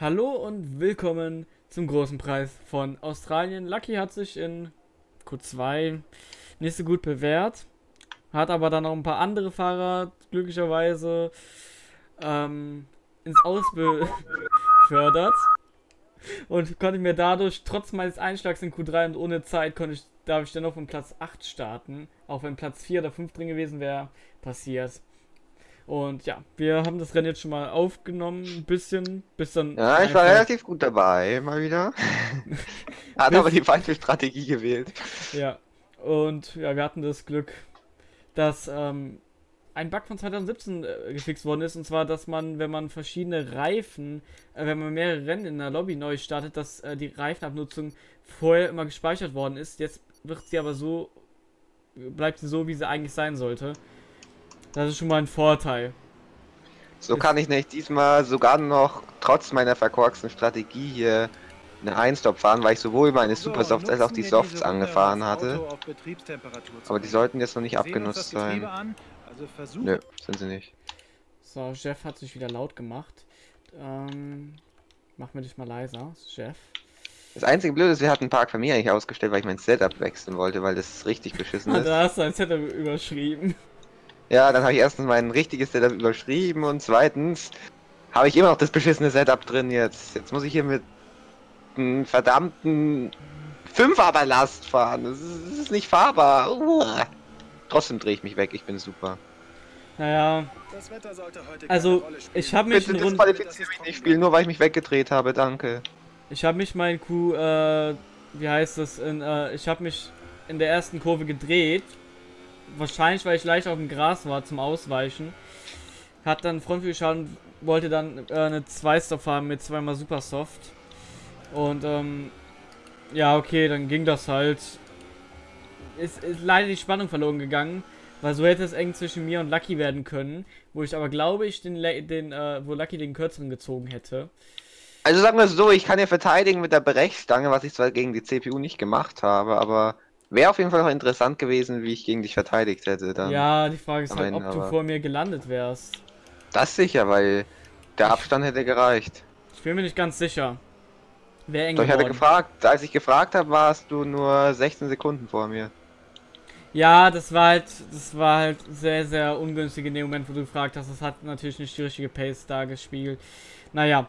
Hallo und willkommen zum großen Preis von Australien. Lucky hat sich in Q2 nicht so gut bewährt, hat aber dann noch ein paar andere Fahrer glücklicherweise ähm, ins Aus befördert und konnte mir dadurch trotz meines Einschlags in Q3 und ohne Zeit konnte ich, darf ich dann noch von Platz 8 starten. Auch wenn Platz 4 oder 5 drin gewesen wäre, passiert. Und ja, wir haben das Rennen jetzt schon mal aufgenommen, ein bisschen, bis dann. Ja, ich war relativ gut dabei, mal wieder. Hat aber die falsche Strategie gewählt. Ja, und ja, wir hatten das Glück, dass ähm, ein Bug von 2017 äh, gefixt worden ist, und zwar, dass man, wenn man verschiedene Reifen, äh, wenn man mehrere Rennen in der Lobby neu startet, dass äh, die Reifenabnutzung vorher immer gespeichert worden ist. Jetzt wird sie aber so, bleibt sie so, wie sie eigentlich sein sollte. Das ist schon mal ein Vorteil. So kann ich nicht diesmal sogar noch, trotz meiner verkorksten Strategie hier, eine Einstop fahren, weil ich sowohl meine Supersofts als auch die Softs angefahren hatte. Aber die sollten jetzt noch nicht abgenutzt sein. Also Nö, sind sie nicht. So, Jeff hat sich wieder laut gemacht. Ähm, mach mir dich mal leiser, Jeff. Das einzige Blöde ist, wir hatten Park für mich eigentlich ausgestellt, weil ich mein Setup wechseln wollte, weil das richtig beschissen ist. da hast du ein Setup überschrieben. Ja, dann habe ich erstens mein richtiges Setup überschrieben und zweitens habe ich immer noch das beschissene Setup drin jetzt. Jetzt muss ich hier mit einem verdammten Fünferballast fahren. Das ist, das ist nicht fahrbar. Uah. Trotzdem drehe ich mich weg, ich bin super. Naja. also, ich habe mich Bitte disqualifiziere mich nicht spielen, nur weil ich mich weggedreht habe, danke. Ich habe mich mein Q, äh, wie heißt das, in, äh, ich habe mich in der ersten Kurve gedreht. Wahrscheinlich, weil ich leicht auf dem Gras war zum Ausweichen. Hat dann Frontflügelschaden, wollte dann äh, eine 2-Stop fahren mit zweimal Supersoft. Und, ähm, ja, okay, dann ging das halt. Ist, ist leider die Spannung verloren gegangen. Weil so hätte es eng zwischen mir und Lucky werden können, wo ich aber glaube ich den, den äh, wo Lucky den kürzeren gezogen hätte. Also sagen wir so, ich kann ja verteidigen mit der Brechstange, was ich zwar gegen die CPU nicht gemacht habe, aber wäre auf jeden Fall noch interessant gewesen, wie ich gegen dich verteidigt hätte. Dann ja, die Frage ist halt, ob du vor mir gelandet wärst. Das sicher, weil der Abstand hätte gereicht. Ich bin mir nicht ganz sicher. Wer eng Doch ich hatte gefragt, als ich gefragt habe, warst du nur 16 Sekunden vor mir. Ja, das war halt, das war halt sehr, sehr ungünstig in dem Moment, wo du gefragt hast. Das hat natürlich nicht die richtige Pace da gespiegelt. Naja.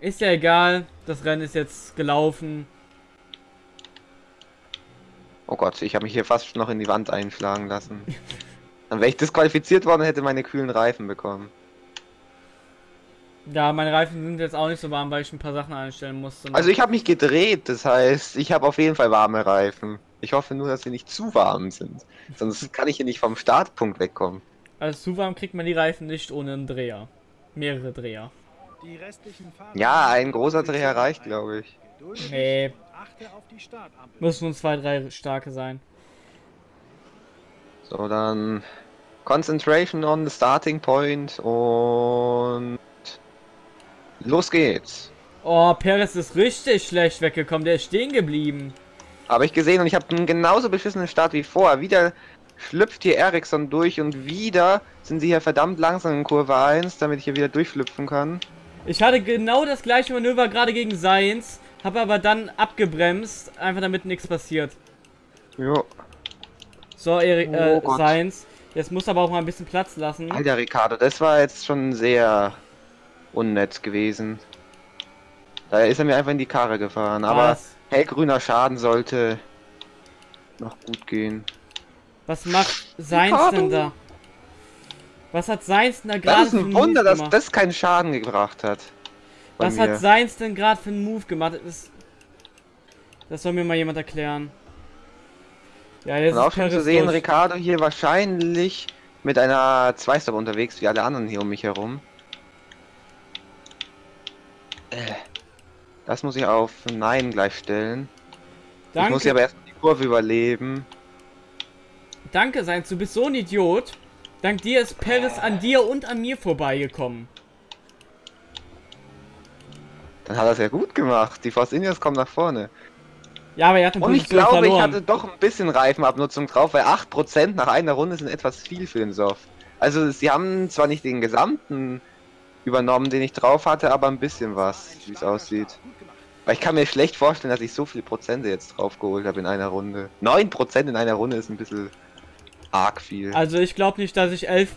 Ist ja egal. Das Rennen ist jetzt gelaufen. Oh Gott, ich habe mich hier fast noch in die Wand einschlagen lassen. Dann wäre ich disqualifiziert worden und hätte meine kühlen Reifen bekommen. Ja, meine Reifen sind jetzt auch nicht so warm, weil ich ein paar Sachen einstellen musste. Also ich habe mich gedreht, das heißt, ich habe auf jeden Fall warme Reifen. Ich hoffe nur, dass sie nicht zu warm sind. Sonst kann ich hier nicht vom Startpunkt wegkommen. Also zu warm kriegt man die Reifen nicht ohne einen Dreher. Mehrere Dreher. Ja, ein großer Dreher reicht, glaube ich. Nee. Müssen nur zwei, drei starke sein. So, dann Concentration on the starting point und los geht's. Oh, Perez ist richtig schlecht weggekommen. Der ist stehen geblieben. Habe ich gesehen und ich habe einen genauso beschissenen Start wie vorher. Wieder schlüpft hier Ericsson durch und wieder sind sie hier verdammt langsam in Kurve 1, damit ich hier wieder durchschlüpfen kann. Ich hatte genau das gleiche Manöver gerade gegen Science, habe aber dann abgebremst, einfach damit nichts passiert. Jo. So, Erik, äh, oh Science. Jetzt muss aber auch mal ein bisschen Platz lassen. Alter, Ricardo, das war jetzt schon sehr unnett gewesen. Da ist er mir einfach in die Karre gefahren, Was? aber hellgrüner Schaden sollte noch gut gehen. Was macht Seins denn da? Was hat Seins denn da gerade Das ist ein Wunder, dass das keinen Schaden gebracht hat. Was mir. hat Seins denn gerade für einen Move gemacht? Das, das soll mir mal jemand erklären. Ja, jetzt Und auch schon zu sehen, durch. Ricardo hier wahrscheinlich mit einer Zweistop unterwegs, wie alle anderen hier um mich herum. Äh. Das muss ich auf Nein gleich stellen. Danke. Ich muss ja aber erst die Kurve überleben. Danke, Seins, du bist so ein Idiot. Dank dir ist Paris an dir und an mir vorbeigekommen. Dann hat er es ja gut gemacht. Die Force Indians kommen nach vorne. Ja, aber er hat Und ich glaube, verloren. ich hatte doch ein bisschen Reifenabnutzung drauf, weil 8% nach einer Runde sind etwas viel für den Soft. Also sie haben zwar nicht den gesamten übernommen, den ich drauf hatte, aber ein bisschen was, wie es aussieht. Weil ich kann mir schlecht vorstellen, dass ich so viele Prozente jetzt drauf geholt habe in einer Runde. 9% in einer Runde ist ein bisschen arg viel. Also ich glaube nicht, dass ich 11%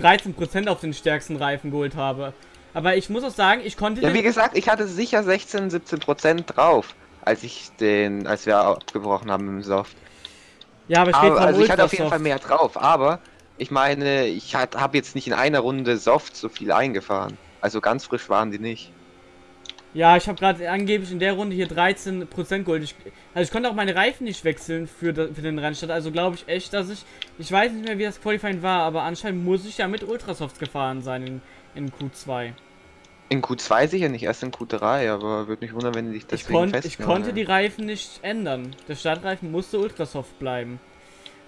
13% auf den stärksten Reifen geholt habe. Aber ich muss auch sagen, ich konnte Ja, wie gesagt, ich hatte sicher 16, 17% drauf, als ich den, als wir abgebrochen haben im Soft. Ja, aber ich Aber, also ich hatte auf jeden Ultrasoft. Fall mehr drauf, aber ich meine, ich habe jetzt nicht in einer Runde Soft so viel eingefahren. Also ganz frisch waren die nicht. Ja, ich habe gerade angeblich in der Runde hier 13% geholt. Ich, also ich konnte auch meine Reifen nicht wechseln für, für den Rennstart. Also glaube ich echt, dass ich... Ich weiß nicht mehr, wie das Qualifying war, aber anscheinend muss ich ja mit Ultrasoft gefahren sein in, in Q2. In Q2 sicher nicht, erst in Q3, aber würde mich wundern, wenn die dich Ich, deswegen konnt, ich festnageln. konnte die Reifen nicht ändern. Der Startreifen musste Ultrasoft bleiben.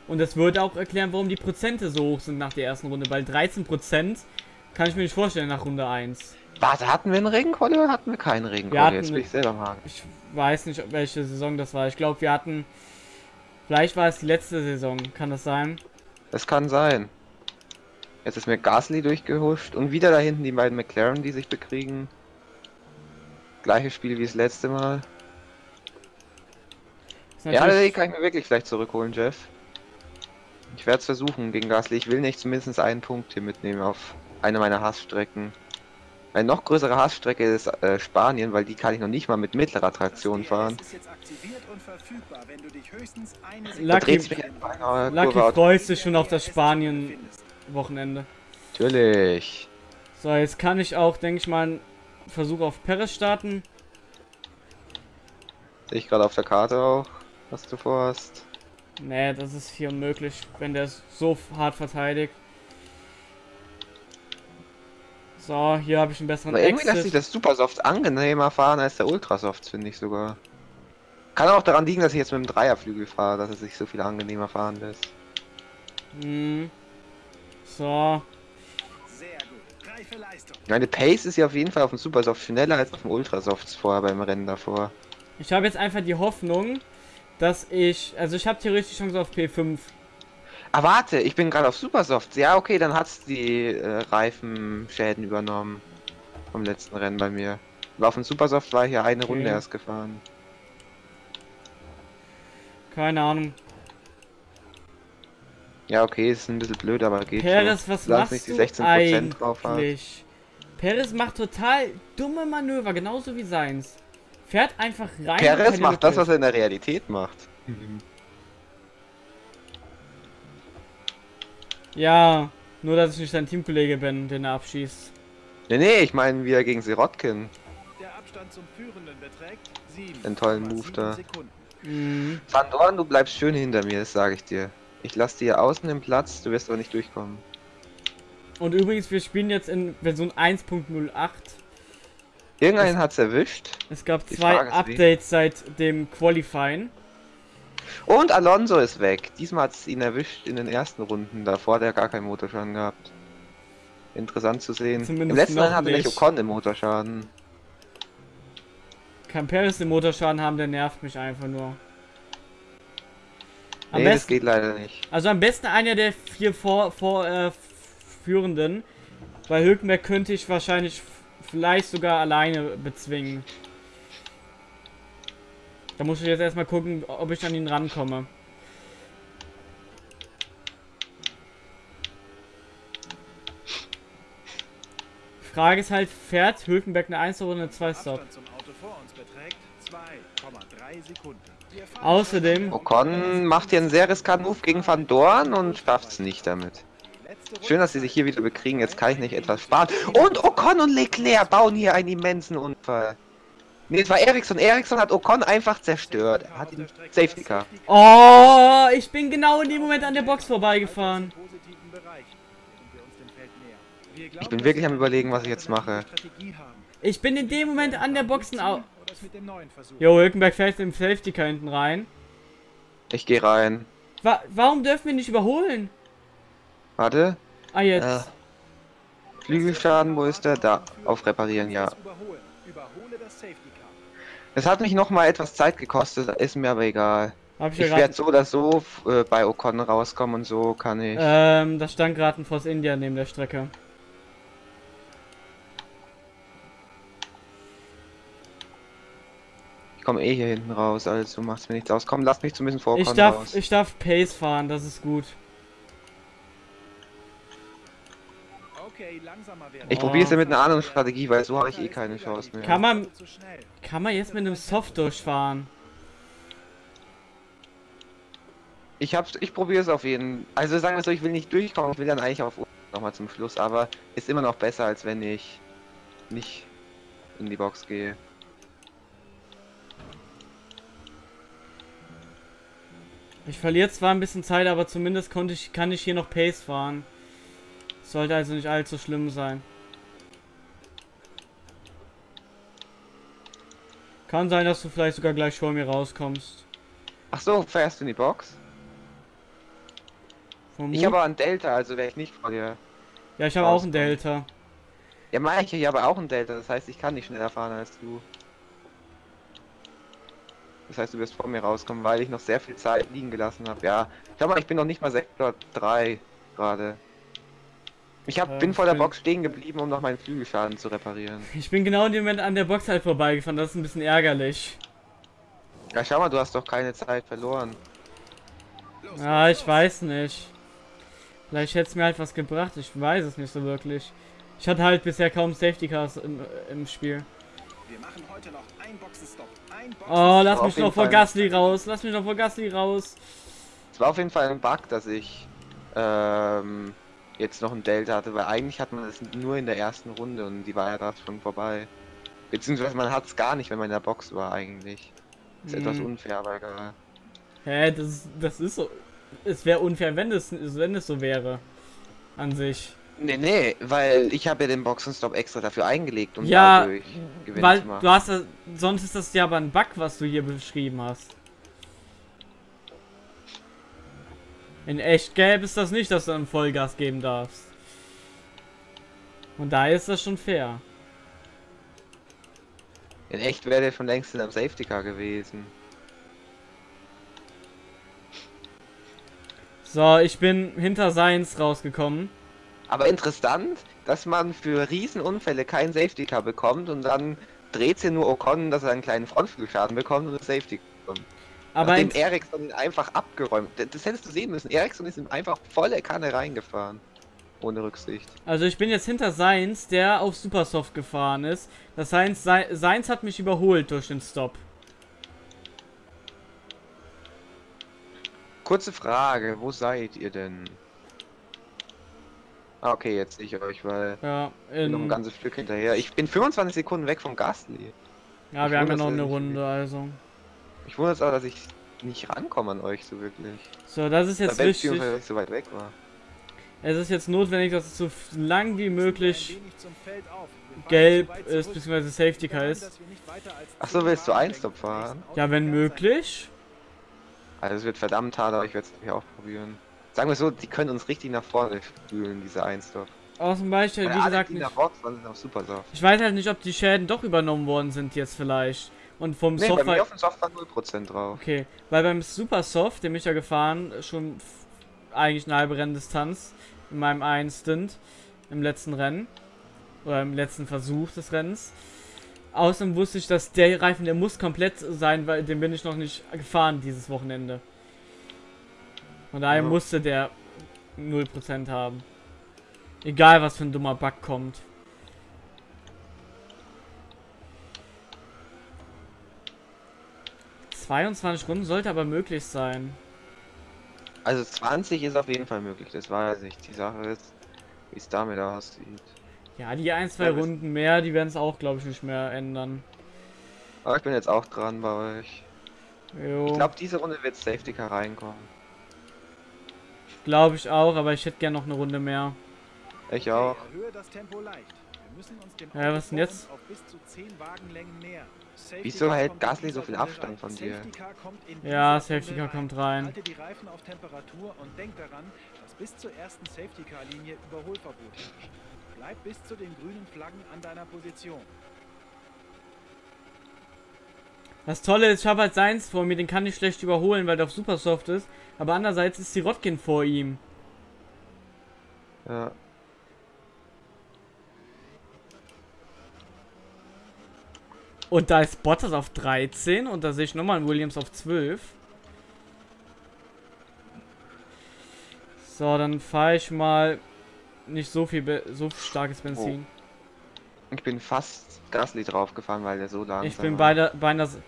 Und das würde auch erklären, warum die Prozente so hoch sind nach der ersten Runde. Weil 13% kann ich mir nicht vorstellen nach Runde 1. Warte, hatten wir einen Regenquali oder hatten wir keinen Regenquali? hatten- Jetzt bin ich selber Haken. Ich weiß nicht, welche Saison das war. Ich glaube, wir hatten... Vielleicht war es die letzte Saison. Kann das sein? Das kann sein. Jetzt ist mir Gasly durchgehuscht und wieder da hinten die beiden McLaren, die sich bekriegen. Gleiches Spiel wie das letzte Mal. Ja, die kann ich mir wirklich vielleicht zurückholen, Jeff. Ich werde es versuchen gegen Gasly. Ich will nicht zumindest einen Punkt hier mitnehmen auf eine meiner Hassstrecken. Eine noch größere Hassstrecke ist äh, Spanien, weil die kann ich noch nicht mal mit mittlerer Traktion fahren. Lucky- Lucky freut sich schon auf das Spanien-Wochenende. Natürlich. So, jetzt kann ich auch, denke ich mal, einen Versuch auf Perez starten. Sehe ich gerade auf der Karte auch, was du vorhast. Nee, das ist hier unmöglich, wenn der so hart verteidigt. So, hier habe ich einen besseren Aber irgendwie lässt sich das Supersoft angenehmer fahren als der Ultrasoft, finde ich sogar. Kann auch daran liegen, dass ich jetzt mit dem Dreierflügel fahre, dass es sich so viel angenehmer fahren lässt. Hm. So, Meine Pace ist ja auf jeden Fall auf dem Supersoft schneller als auf dem Ultrasoft vorher beim Rennen davor. ich habe jetzt einfach die Hoffnung, dass ich, also ich habe theoretisch Chance auf P5. Ah, warte, ich bin gerade auf Supersoft. Ja, okay, dann hat's die äh, Reifenschäden übernommen. Vom letzten Rennen bei mir. Aber auf dem Supersoft war ich ja eine Okay. Runde erst gefahren. Keine Ahnung. Ja, okay, ist ein bisschen blöd, aber geht Perez, schon. was Solange machst nicht die du 16% drauf hat. eigentlich? Perez macht total dumme Manöver, genauso wie seins. Fährt einfach rein. Perez keine macht das, was er in der Realität macht. Ja, nur dass ich nicht sein Teamkollege bin, den er abschießt. Nee, nee, ich meine wieder gegen Sirotkin. Der Abstand zum Führenden beträgt Den tollen Move 7,7 da. Mhm. Van Dorn, du bleibst schön hinter mir, das sage ich dir. Ich lasse dir außen den Platz, du wirst aber nicht durchkommen. Und übrigens, wir spielen jetzt in Version 1.08. Irgendeinen hat's erwischt. Es gab Die zwei. Updates seit dem Qualifying. Und Alonso ist weg. Diesmal hat's ihn erwischt in den ersten Runden. Davor hat er gar keinen Motorschaden gehabt. Interessant zu sehen. Zumindest Im letzten Rennen hatte nicht. Ocon im Motorschaden. Kann Perez den Motorschaden haben, der nervt mich einfach nur. Am Nee, das besten, geht leider nicht. also am besten einer der vier vor, vor äh, Führenden. Bei Hülkenberg könnte ich wahrscheinlich vielleicht sogar alleine bezwingen. Da muss ich jetzt erstmal gucken, ob ich an ihn rankomme. Frage ist halt, fährt Hülkenberg eine 1 oder eine 2 Stop? Abstand zum Auto vor uns beträgt 2,3 Sekunden. Außerdem, Ocon macht hier einen sehr riskanten Move gegen Van Dorn und schafft's nicht damit. Schön, dass sie sich hier wieder bekriegen. Jetzt kann ich nicht etwas sparen. Und Ocon und Leclerc bauen hier einen immensen Unfall. Nee, es war Ericsson. Ericsson hat Ocon einfach zerstört. Er hat ihn Safety Car. Oh, ich bin genau in dem Moment an der Box vorbeigefahren. Ich bin wirklich wir am überlegen, was ich jetzt mache. Ich bin in dem Moment an der Boxen au. Oder es mit dem neuen Versuch. Jo, Hülkenberg fährt im Safety Car hinten rein. Ich gehe rein. Wa warum dürfen wir nicht überholen? Warte. Ah, jetzt. Äh, Flügelschaden, wo ist der? Da. Auf Reparieren, ja. Es hat mich noch mal etwas Zeit gekostet, ist mir aber egal. Hab ich Ich werde so oder so äh, bei Ocon rauskommen und so kann ich. Ähm, da stand gerade ein Force India neben der Strecke. Komme eh hier hinten raus, also macht's mir nichts aus. Komm, lass mich zumindest vor Ich darf, raus. ich darf Pace fahren, das ist gut. Okay, langsamer werden. Ich Oh. probiere es ja mit einer anderen Strategie, weil so habe ich eh keine Chance mehr. Kann man-. Kann man jetzt mit einem Soft durchfahren? Ich hab's, ich probiere es auf jeden Also sagen wir so, ich will nicht durchkommen, ich will dann eigentlich auf nochmal zum Schluss, aber ist immer noch besser, als wenn ich nicht in die Box gehe. Ich verliere zwar ein bisschen Zeit, aber zumindest konnte ich, kann ich hier noch Pace fahren. Sollte also nicht allzu schlimm sein. Kann sein, dass du vielleicht sogar gleich vor mir rauskommst. Ach so, fährst du in die Box? Vom Ich habe aber einen Delta, also wäre ich nicht vor dir. ja, ich habe auch einen Delta. Ja, meine ich, ich habe auch einen Delta, das heißt, ich kann nicht schneller fahren als du. Das heißt, du wirst vor mir rauskommen, weil ich noch sehr viel Zeit liegen gelassen habe. Ja, schau mal, ich bin noch nicht mal Sektor 3 gerade. Ich hab, Ja, bin vor der stimmt. Box stehen geblieben, um noch meinen Flügelschaden zu reparieren. Ich bin genau in dem Moment an der Box halt vorbeigefahren, das ist ein bisschen ärgerlich. Ja, schau mal, du hast doch keine Zeit verloren. Ja, ich weiß nicht. Vielleicht hätte es mir halt was gebracht, ich weiß es nicht so wirklich. Ich hatte halt bisher kaum Safety Cars im, im Spiel. Oh, lass mich noch vor. Gasly raus, lass mich noch vor Gasly raus. Es war auf jeden Fall ein Bug, dass ich ähm, jetzt noch ein Delta hatte, weil eigentlich hat man das nur in der ersten Runde und die war ja gerade schon vorbei. Beziehungsweise man hat es gar nicht, wenn man in der Box war eigentlich. Ist etwas Hm. unfair, aber egal. Hä, das, das ist so. Es wäre unfair, wenn es, wenn es so wäre. An sich. Nee, nee, weil ich habe ja den Boxenstopp extra dafür eingelegt, um Ja, dadurch Gewinn Weil zu machen. du hast das, sonst ist das ja aber ein Bug, was du hier beschrieben hast. In echt gäbe es das nicht, dass du dann Vollgas geben darfst. Und daher ist das schon fair. In echt wäre der schon längst in einem Safety Car gewesen. So, ich bin hinter Seins rausgekommen. Aber interessant, dass man für Riesenunfälle keinen Safety Car bekommt und dann dreht sie nur Ocon, dass er einen kleinen Frontflügelschaden bekommt und Safety bekommt. Aber Nachdem Ericsson einfach abgeräumt. Das, hättest du sehen müssen. Ericsson ist ihm einfach volle Kanne reingefahren. Ohne Rücksicht. also ich bin jetzt hinter Seins, der auf Supersoft gefahren ist. Das heißt, Sei- Seins hat mich überholt durch den Stop. Kurze Frage, wo seid ihr denn? Ah, okay, jetzt sehe ich euch, weil Ja, ich bin noch ein in, ganzes Stück hinterher. Ich bin 25 Sekunden weg vom Gasly. ja ich wir haben ja noch eine nicht. Runde, also. Ich wundere es auch, dass ich nicht rankomme an euch so wirklich. So, das ist jetzt wichtig. weil ich so weit weg war. Es ist jetzt notwendig, dass es so lang wie möglich gelb ist, beziehungsweise Safety Car ist. dass wir nicht weiter als Ach so, 10 willst du Einstop fahren? Ja, wenn möglich. Also es wird verdammt hart, aber ich werde es natürlich auch probieren. Sagen wir so, die können uns richtig nach vorne spülen, diese Einstop. Aus dem Beispiel, Weil wie gesagt, die nicht. auch super soft. Ich weiß halt nicht, ob die Schäden doch übernommen worden sind jetzt vielleicht. Und vom Nee, bei Software. mir auf dem Soft war 0% drauf. Okay, weil beim Supersoft, den bin ich ja gefahren, schon eigentlich eine halbe Renndistanz in meinem einen Stint im letzten Rennen oder im letzten Versuch des Rennens. Außerdem wusste ich, dass der Reifen, der muss komplett sein, weil den bin ich noch nicht gefahren dieses Wochenende. Von daher Ja. musste der 0% haben. Egal was für ein dummer Bug kommt. ...22 Runden sollte aber möglich sein. Also 20 ist auf jeden Fall möglich, das weiß ich. Die Sache ist, wie es damit aussieht. Ja, die ein, zwei Ja, Runden mehr, die werden es auch, glaube ich, nicht mehr ändern. Aber ich bin jetzt auch dran bei euch. Jo, Ich glaube, diese Runde wird Safety Car reinkommen. Glaube ich auch, aber ich hätte gern noch eine Runde mehr. Ich auch. Okay, erhöhe das Tempo leicht. Wir müssen uns dem Ja, was denn jetzt? uns Auf bis zu 10 Wagenlängen nähern. Safety Wieso hält Gasly so viel Abstand von dir? Safety Car kommt in Ja, Safety Car kommt rein. rein. Halte die Reifen auf Temperatur und denk daran, dass bis zur ersten Safety Car Linie Überholverbot herrscht. Bleib bis zu den grünen Flaggen an deiner Position. Das Tolle ist, ich habe halt Seins vor mir, den kann ich schlecht überholen, weil der auf Supersoft ist. Aber andererseits ist die Rotkin vor ihm. Ja. Und da ist Bottas auf 13 und da sehe ich nochmal einen Williams auf 12. So, dann fahre ich mal nicht so viel, Be so starkes Benzin. Ich bin fast Gasly draufgefahren, weil der so langsam ich bin war. bei der, bei einer... S-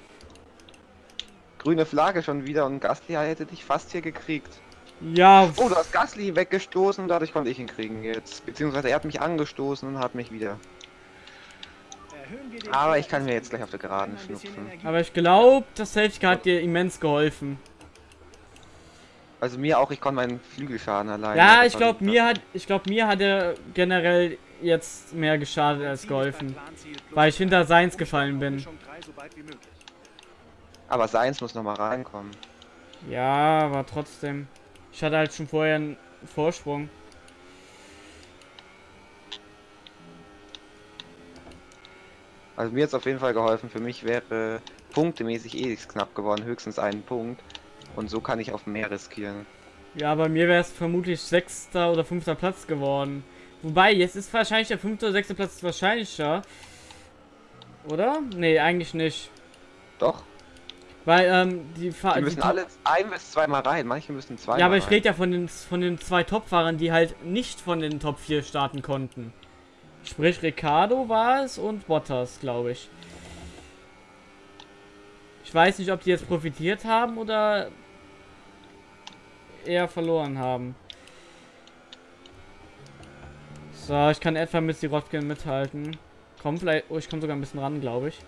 Grüne Flagge schon wieder und Gasly hätte dich fast hier gekriegt. Ja, Oh, du hast Gasly weggestoßen, dadurch konnte ich ihn kriegen jetzt. Beziehungsweise er hat mich angestoßen und hat mich wieder. Aber ich kann mir jetzt gleich auf der Geraden schnupfen. Aber ich glaube, das Safety Car hat dir immens geholfen. Also mir auch, ich konnte meinen Flügelschaden alleine. Ja, ich glaube, mir hat, ich glaube, mir hat er generell jetzt mehr geschadet als geholfen. Weil ich hinter Seins gefallen bin. Aber Seins muss noch mal reinkommen. Ja, aber trotzdem. Ich hatte halt schon vorher einen Vorsprung. Also mir hat es auf jeden Fall geholfen. Für mich wäre punktemäßig eh knapp geworden, höchstens einen Punkt. Und so kann ich auf mehr riskieren. Ja, bei mir wäre es vermutlich sechster oder fünfter Platz geworden. Wobei, jetzt ist wahrscheinlich der fünfte oder sechste Platz wahrscheinlicher. Oder? Nee, eigentlich nicht. Doch, Weil, ähm, die Fahr die die müssen Top- alle ein bis zweimal rein. Manche müssen zweimal Ja, aber ich rede ja von den, von den zwei Top-Fahrern, die halt nicht von den Top 4 starten konnten. Sprich, Ricardo war es und Bottas, glaube ich. Ich weiß nicht, ob die jetzt profitiert haben oder eher verloren haben. So, ich kann etwa mit Sirotkin mithalten. Komm, vielleicht. Oh, ich komme sogar ein bisschen ran, glaube ich.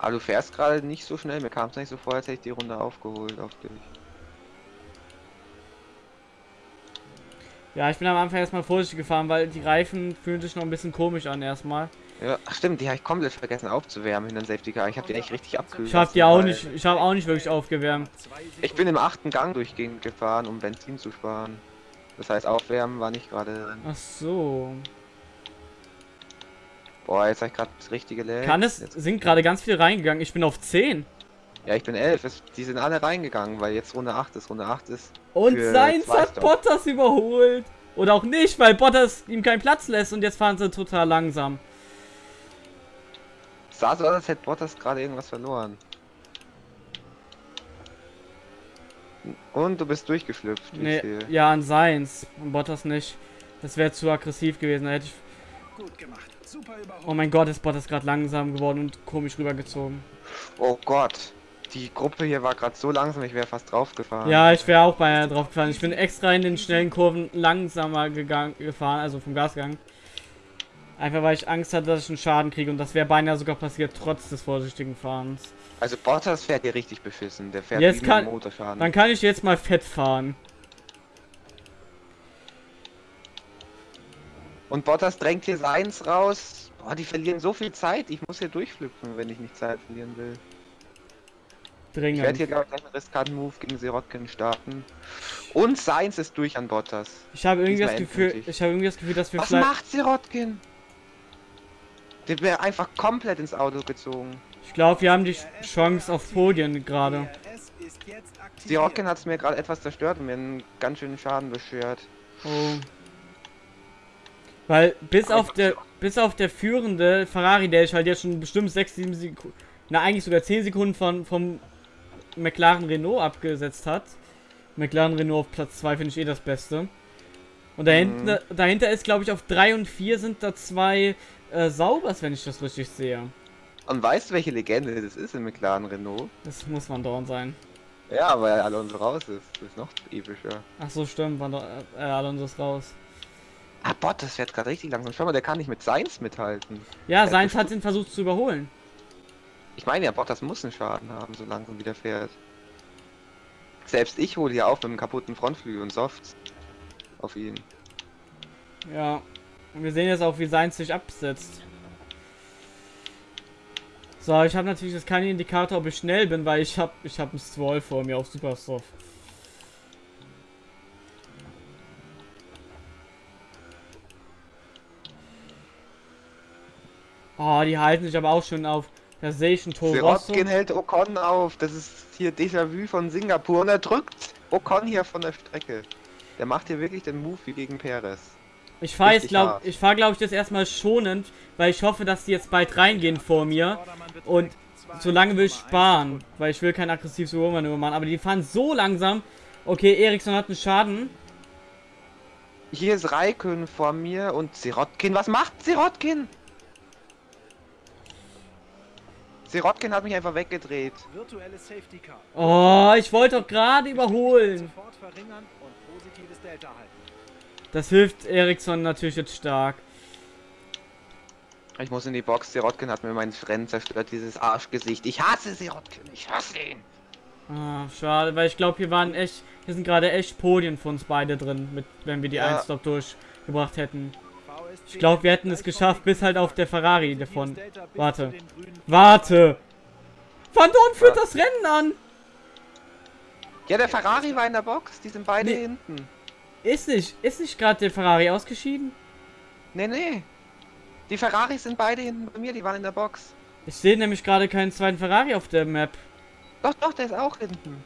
Aber du fährst gerade nicht so schnell. Mir kam es nicht so vor, als hätte ich die Runde aufgeholt auf dich. Ja, ich bin am Anfang erstmal vorsichtig gefahren, weil die Reifen fühlen sich noch ein bisschen komisch an erstmal. Ja, ach stimmt, die habe ich komplett vergessen aufzuwärmen in den Safety Car. Ich habe die echt richtig abkühlen Ich habe die auch nicht, ich habe auch nicht wirklich aufgewärmt. Ich bin im achten Gang durchgehend gefahren, um Benzin zu sparen. Das heißt, aufwärmen war nicht gerade drin. Ach so. Boah, jetzt habe ich gerade das richtige Lag. Kann es, Jetzt, sind gerade ganz viele reingegangen. Ich bin auf 10. ja, ich bin 11. Es, die sind alle reingegangen, weil jetzt Runde 8 ist. Runde 8 ist. Und Seins hat. Bottas überholt. Oder auch nicht, weil Bottas ihm keinen Platz lässt und jetzt fahren sie total langsam. Sah so aus, als hätte Bottas gerade irgendwas verloren. Und du bist durchgeschlüpft. wie Nee, ich sehe. ja, an Seins. Und Bottas nicht. Das wäre zu aggressiv gewesen. Da hätte ich. Gut gemacht. Oh mein Gott, ist Bottas gerade langsam geworden und komisch rübergezogen. Oh Gott. Die Gruppe hier war gerade so langsam, ich wäre fast draufgefahren. Ja, ich wäre auch beinahe drauf gefallen. Ich bin extra in den schnellen Kurven langsamer gegangen, gefahren, also vom Gasgang. Einfach weil ich Angst hatte, dass ich einen Schaden kriege und das wäre beinahe sogar passiert, trotz des vorsichtigen Fahrens. Also Bottas fährt hier richtig beschissen. Der fährt Jetzt kann- Motorschaden. Dann kann ich jetzt mal fett fahren. Und Bottas drängt hier seins raus. Boah, die verlieren so viel Zeit. Ich muss hier durchflüpfen, wenn ich nicht Zeit verlieren will. Ich werde hier, Dringend. glaube ich, gleich einen riskanten Move gegen Sirotkin starten. Und seins ist durch an Bottas. Ich habe irgendwie das Gefühl, endgültig. ich habe irgendwie das Gefühl, dass wir Was vielleicht. macht Sirotkin? Der wäre einfach komplett ins Auto gezogen. Ich glaube, wir haben die Chance auf Podien gerade. Sirotkin hat es mir gerade etwas zerstört und mir einen ganz schönen Schaden beschert. Oh. Weil bis auf der bis auf der führende Ferrari, der ich halt jetzt schon bestimmt 6, 7 Sekunden, na eigentlich sogar 10 Sekunden von vom McLaren Renault abgesetzt hat. McLaren Renault auf Platz 2 finde ich eh das Beste. Und dahinter, dahinter ist, glaube ich, auf 3 und 4 sind da zwei äh, Saubers, wenn ich das richtig sehe. Und weißt du, welche Legende das ist im McLaren Renault? Das muss man dauernd sein. Ja, weil Alonso raus ist. Das ist noch epischer. Ach so, stimmt, Van der- äh, Alonso ist raus. Ah, Bottas fährt gerade richtig langsam. Schau mal, der kann nicht mit Seins mithalten. Ja, bestimmt. hat ihn versucht zu überholen. Ich meine ja, Bottas muss einen Schaden haben, so langsam wieder fährt. Selbst ich hole hier auf mit einem kaputten Frontflügel und Softs auf ihn. Ja. Und wir sehen jetzt auch, wie Sainz sich absetzt. So, ich habe natürlich jetzt keinen Indikator, ob ich schnell bin, weil ich habe ich hab einen Stroll vor mir auf Supersoft. Oh, die halten sich aber auch schon auf. Da sehe ich einen Toro Rosso. Sirotkin hält Ocon auf. Das ist hier Déjà-vu von Singapur und er drückt Ocon hier von der Strecke. Der macht hier wirklich den Move wie gegen Perez. Ich fahre jetzt, richtig glaub, hart. ich fahre, glaube ich, das erstmal schonend, weil ich hoffe, dass die jetzt bald reingehen vor mir. Und solange will ich sparen, weil ich will kein aggressives Übermanöver machen. Aber die fahren so langsam. Okay, Eriksson hat einen Schaden. Hier ist Raikön vor mir und Sirotkin. Was macht Sirotkin? Sirotkin hat mich einfach weggedreht. Virtuelle Safety Car. Oh, ich wollte doch gerade überholen. Das hilft Eriksson natürlich jetzt stark. Ich muss in die Box. Sirotkin hat mir mein Rennen zerstört, dieses Arschgesicht. Ich hasse Sirotkin. Ich hasse ihn. Ah, schade, weil ich glaube, hier waren echt, hier sind gerade echt Podien für uns beide drin, mit, wenn wir die Ja. 1-Stop durchgebracht hätten. Ich glaube, wir hätten es geschafft, bis halt auf der Ferrari davon. Warte. Warte! Van Dorn führt Ja. das Rennen an! Ja, der Ferrari war in der Box. Die sind beide Nee. hinten. Ist nicht, ist nicht gerade der Ferrari ausgeschieden? Nee, nee. Die Ferraris sind beide hinten bei mir. Die waren in der Box. Ich sehe nämlich gerade keinen zweiten Ferrari auf der Map. Doch, doch, der ist auch hinten.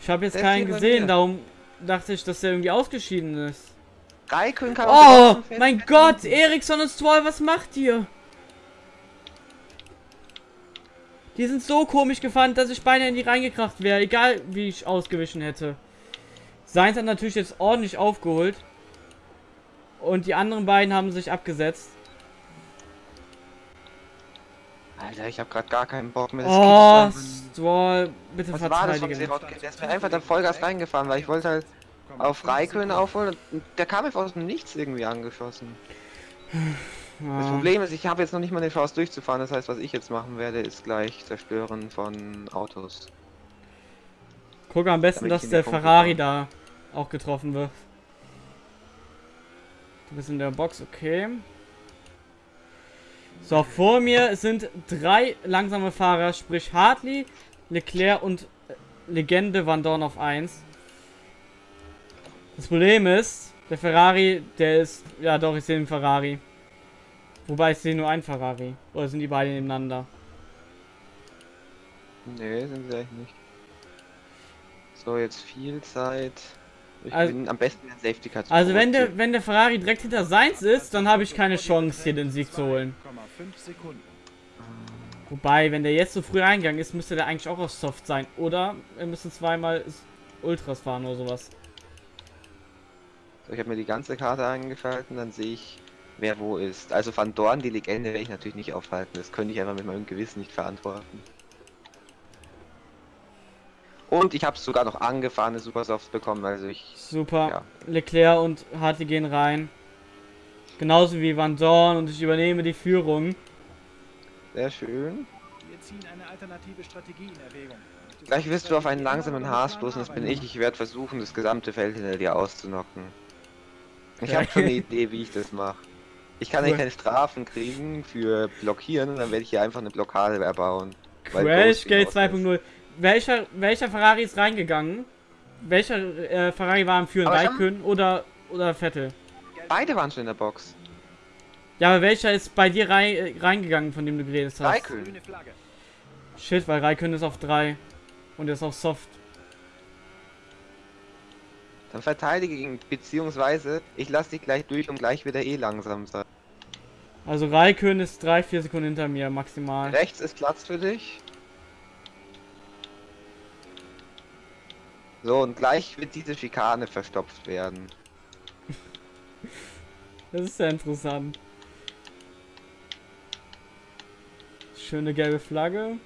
Ich habe jetzt Der keinen gesehen, darum dachte ich, dass der irgendwie ausgeschieden ist. Raikön kann Oh, mein Gott, Eriksson und Stroll, was macht ihr? Die sind so komisch gefahren, dass ich beinahe in die reingekracht wäre, egal wie ich ausgewichen hätte. Seins hat natürlich jetzt ordentlich aufgeholt. Und die anderen beiden haben sich abgesetzt. Alter, ich habe gerade gar keinen Bock mehr. Oh, gibt's einfach Stroll, bitte nicht. Was war das? Der ist mir einfach da Vollgas reingefahren, weil ich wollte halt auf Raikön aufholen der kam einfach aus dem Nichts irgendwie angeschossen. Das Ja. Problem ist, ich habe jetzt noch nicht mal eine Chance durchzufahren. Das heißt, was ich jetzt machen werde, ist gleich zerstören von Autos. Guck am besten, dass der Punkte Ferrari da auch getroffen wird. Du bist in der Box, okay. So, vor mir sind drei langsame Fahrer, sprich Hartley, Leclerc und äh, Legende Van Dorn auf 1. Das Problem ist, der Ferrari, der ist, ja doch, ich sehe den Ferrari. Wobei ich sehe nur einen Ferrari. Oder sind die beide nebeneinander? Nee, sind sie eigentlich nicht. So, jetzt viel Zeit. Ich Also- bin am besten in Safety Car zu Also wenn der, wenn der Ferrari direkt hinter Seins ist, dann habe ich keine Chance, hier den Sieg zu holen. 2,5 Sekunden. Wobei, wenn der jetzt so früh reingegangen ist, müsste der eigentlich auch auf Soft sein. Oder wir müssen zweimal Ultras fahren oder sowas. So, ich habe mir die ganze Karte eingeschalten, dann sehe ich, wer wo ist. Also Van Dorn, die Legende, werde ich natürlich nicht aufhalten. Das könnte ich einfach mit meinem Gewissen nicht verantworten. Und ich habe sogar noch angefahrene Supersofts bekommen, also ich... Super. Ja. Leclerc und Hartley gehen rein. Genauso wie Van Dorn und ich übernehme die Führung. Sehr schön. Wir ziehen eine alternative Strategie in Erwägung. Gleich wirst du auf einen langsamen Haas dann stoßen, das bin ich. Ich werde versuchen, das gesamte Feld hinter dir auszunocken. Ich habe schon eine Idee, wie ich das mache. Ich kann nicht keine Strafen kriegen für Blockieren und dann werde ich hier einfach eine Blockade erbauen. Weil Crash Ghosting Gate aus ist. 2.0. Welcher, welcher Ferrari ist reingegangen? Welcher äh, Ferrari war am Führen? Raikön oder, oder Vettel? Beide waren schon in der Box. Ja, aber welcher ist bei dir rein, äh, reingegangen, von dem du geredet hast? Raikön. Shit, weil Raikön ist auf 3. Und er ist auf Soft. Dann verteidige ihn, beziehungsweise ich lasse dich gleich durch und gleich wieder eh langsam sein. Also Raikön ist 3, 4 Sekunden hinter mir maximal. Rechts ist Platz für dich. So, und gleich wird diese Schikane verstopft werden. Das ist sehr interessant. Schöne gelbe Flagge.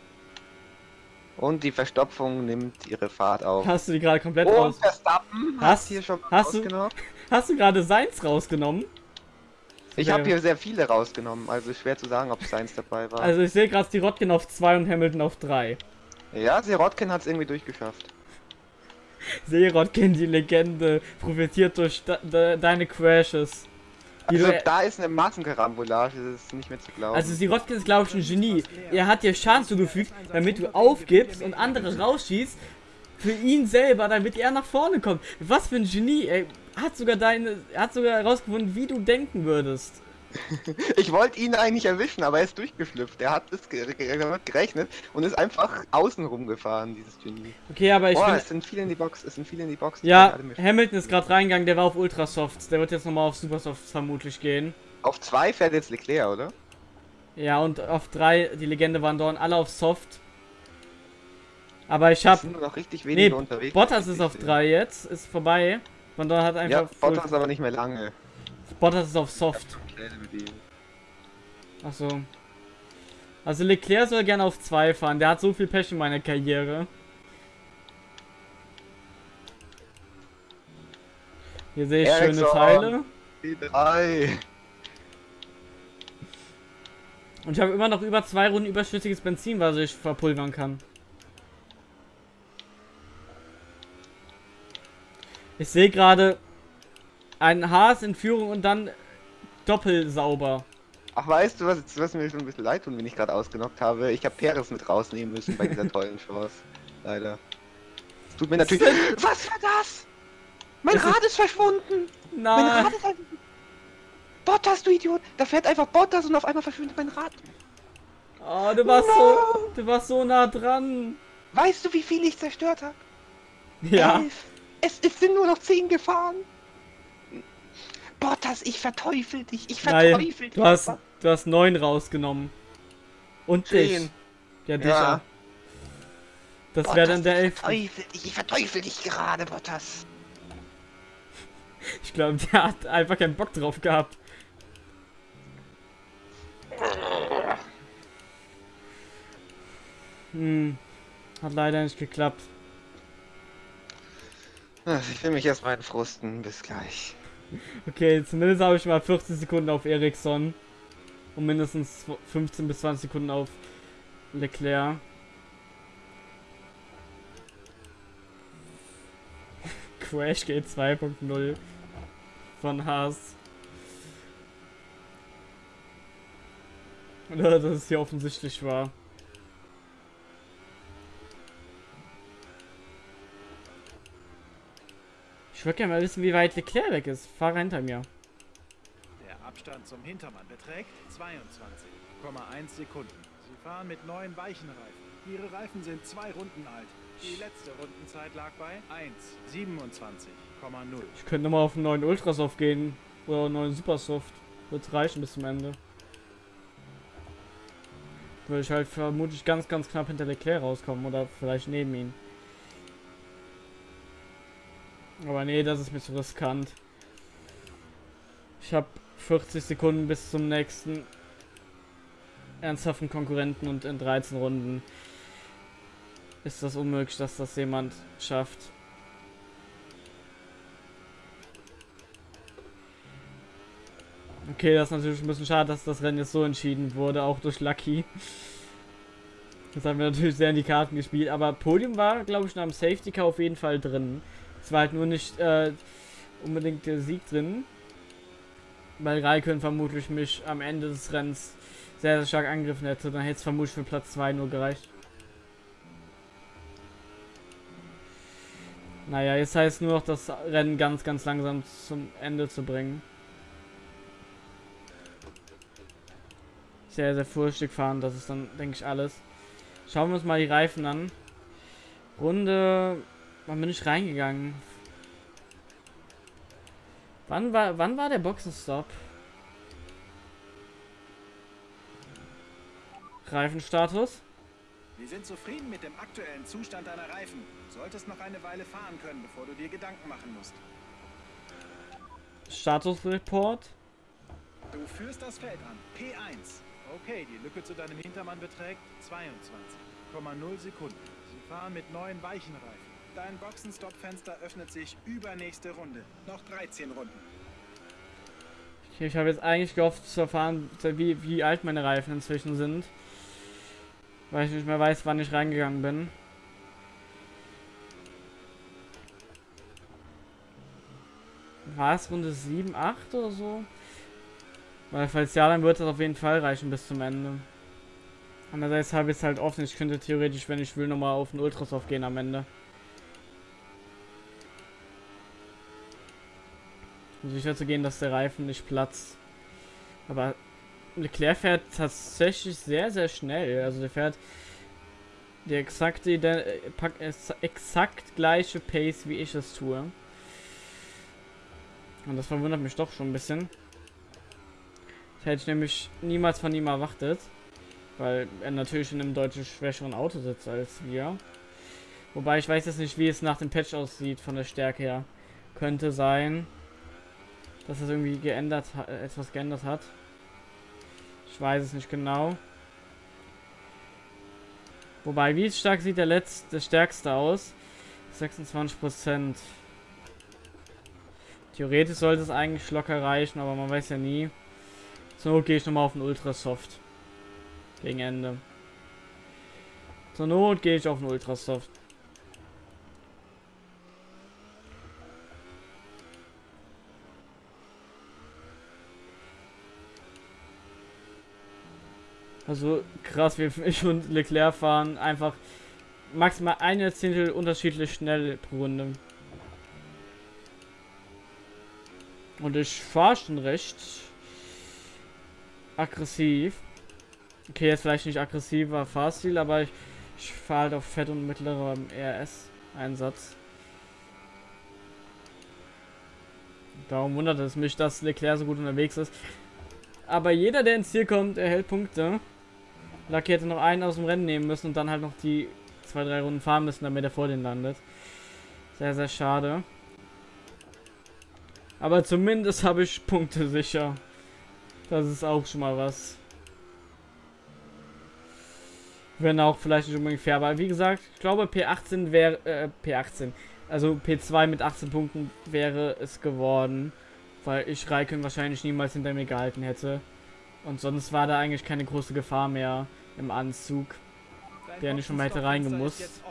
Und die Verstopfung nimmt ihre Fahrt auf. Hast du die gerade komplett Und raus? Verstappen Hast- hier schon hast du- rausgenommen. Hast du gerade Seins rausgenommen? Ich habe hier sehr viele rausgenommen, also schwer zu sagen, ob seins dabei war. Also ich sehe gerade die Rotkin auf 2 und Hamilton auf 3. ja, Sirotkin hat es irgendwie durchgeschafft. Serotkin, die Legende, profitiert durch de deine Crashes. Also du, da ist eine Massenkarambolage, das ist nicht mehr zu glauben. also Sirotkin ist glaube ich ein Genie. Er hat dir Schaden zugefügt, damit du aufgibst und andere rausschießt. Für ihn selber, damit er nach vorne kommt. Was für ein Genie, ey. Hat sogar deine, er hat sogar herausgefunden, wie du denken würdest. Ich wollte ihn eigentlich erwischen, aber er ist durchgeschlüpft. Er hat damit gerechnet und ist einfach außen rumgefahren, dieses Genie. Okay, aber ich finde, es sind viele in die Box, es sind viele in die Box. ja. Hamilton ist gerade reingegangen, der war auf Ultrasofts. Der wird jetzt nochmal auf Supersofts vermutlich gehen. Auf zwei fährt jetzt Leclerc, oder? Ja, und auf 3, die Legende waren Dorn, alle auf Soft. Aber ich Es hab. sind nur noch richtig wenige Nee, unterwegs. Bottas ist auf ich sehe. 3 jetzt, ist vorbei. Van Dorn hat einfach. Ja, Bottas aber nicht mehr lange. Bottas ist auf Soft. Ihm. Achso. Also Leclerc soll gerne auf 2 fahren. Der hat so viel Pech in meiner Karriere. Hier sehe ich schöne Ericsson. Teile. Die drei. Und ich habe immer noch über zwei Runden überschüssiges Benzin, was ich verpulvern kann. Ich sehe gerade ein Haas in Führung und dann doppelsauber. Ach, weißt du, was, was mir schon ein bisschen leid tut, wenn ich gerade ausgenockt habe? Ich habe Peres mit rausnehmen müssen bei dieser tollen Chance. Leider. Es tut mir natürlich. Was war das? Mein ist- Rad ist verschwunden! Mein Nein. Rad ist einfach. Bottas, du Idiot! Da fährt einfach Bottas und auf einmal verschwindet mein Rad. Oh, du warst so, du warst so nah dran. Weißt du, wie viel ich zerstört habe? Ja. Elf. Es, es sind nur noch zehn gefahren. Bottas, ich verteufel dich. Ich verteufel Nein, dich. du hast, du hast neun rausgenommen. Und dich. Zehn. Ja, dich Ja. auch. Das wäre dann der ich elfte. verteufel dich. Ich verteufel dich gerade, Bottas. Ich glaube, der hat einfach keinen Bock drauf gehabt. Hm. Hat leider nicht geklappt. Ich will mich erstmal entfrusten. Bis gleich. Okay, zumindest habe ich mal 40 Sekunden auf Ericsson. Und mindestens 15 bis 20 Sekunden auf Leclerc. Crash Gate 2.0 von Haas. Dass es hier offensichtlich war. Ich würde gerne mal wissen, wie weit Leclerc weg ist. Fahrer hinter mir. Der Abstand zum Hintermann beträgt 22,1 Sekunden. Sie fahren mit neuen weichen Reifen. Ihre Reifen sind zwei Runden alt. Die letzte Rundenzeit lag bei 1,27,0. Ich könnte mal auf einen neuen Ultrasoft gehen. Oder einen neuen Supersoft. Wird reichen bis zum Ende. Würde ich halt vermutlich ganz, ganz knapp hinter Leclerc rauskommen. Oder vielleicht neben ihn. Aber nee, das ist mir zu riskant. Ich habe 40 Sekunden bis zum nächsten ernsthaften Konkurrenten und in 13 Runden ist das unmöglich, dass das jemand schafft. Okay, das ist natürlich ein bisschen schade, dass das Rennen jetzt so entschieden wurde, auch durch Lucky. Das haben wir natürlich sehr in die Karten gespielt, aber Podium war, glaube ich, nach dem Safety Car auf jeden Fall drin. Es war halt nur nicht äh, unbedingt der Sieg drin. Weil Raikön vermutlich mich am Ende des Rennens sehr, sehr stark angegriffen hätte. Dann hätte es vermutlich für Platz 2 nur gereicht. Naja, jetzt heißt nur noch, das Rennen ganz, ganz langsam zum Ende zu bringen. Sehr, sehr vorsichtig fahren, das ist dann, denke ich, alles. Schauen wir uns mal die Reifen an. Runde. Wann bin ich reingegangen? Wann war, wann war der Boxenstopp? Reifenstatus? Wir sind zufrieden mit dem aktuellen Zustand deiner Reifen. Solltest noch eine Weile fahren können, bevor du dir Gedanken machen musst. Statusreport? Du führst das Feld an. P1. Okay, die Lücke zu deinem Hintermann beträgt 22,0 Sekunden. Sie fahren mit neuen weichen Reifen. Dein Boxenstopp-Fenster öffnet sich übernächste Runde. Noch 13 Runden. Okay, ich habe jetzt eigentlich gehofft zu erfahren, wie, wie alt meine Reifen inzwischen sind. Weil ich nicht mehr weiß, wann ich reingegangen bin. War es Runde 7, 8 oder so? Weil falls ja, dann wird das auf jeden Fall reichen bis zum Ende. Andererseits habe ich es halt offen. Ich könnte theoretisch, wenn ich will, nochmal auf den Ultrasoft gehen am Ende. Um sicher zu gehen, dass der Reifen nicht platzt. Aber Leclerc fährt tatsächlich sehr, sehr schnell. Also der fährt die exakte, ide- äh, ex- exakt gleiche Pace, wie ich es tue. Und das verwundert mich doch schon ein bisschen. Das hätte ich nämlich niemals von ihm erwartet. Weil er natürlich in einem deutlich schwächeren Auto sitzt als wir. Wobei ich weiß jetzt nicht, wie es nach dem Patch aussieht von der Stärke her. Könnte sein, dass es irgendwie geändert hat, etwas geändert hat. Ich weiß es nicht genau. Wobei, wie stark sieht der letzte, der stärkste aus? 26%. Theoretisch sollte es eigentlich locker reichen, aber man weiß ja nie. Zur Not gehe ich nochmal auf den Ultrasoft. Gegen Ende. Zur Not gehe ich auf den Ultrasoft. Also krass, wie ich und Leclerc fahren einfach maximal eine Zehntel unterschiedlich schnell pro Runde. Und ich fahre schon recht aggressiv. Okay, jetzt vielleicht nicht aggressiver Fahrstil, aber ich, ich fahre halt auf fett und mittlerem RS-Einsatz. Darum wundert es mich, dass Leclerc so gut unterwegs ist. Aber jeder, der ins Ziel kommt, erhält Punkte. Lucky hätte noch einen aus dem Rennen nehmen müssen und dann halt noch die zwei, drei Runden fahren müssen, damit er vor den landet. Sehr, sehr schade. Aber zumindest habe ich Punkte sicher. Das ist auch schon mal was. Wenn auch vielleicht nicht unbedingt fair, aber wie gesagt, ich glaube P18 wäre, äh, P18, also P2 mit 18 Punkten wäre es geworden, weil ich Raikön wahrscheinlich niemals hinter mir gehalten hätte. Und sonst war da eigentlich keine große Gefahr mehr im Anzug, der nicht schon mal hätte reingemusst.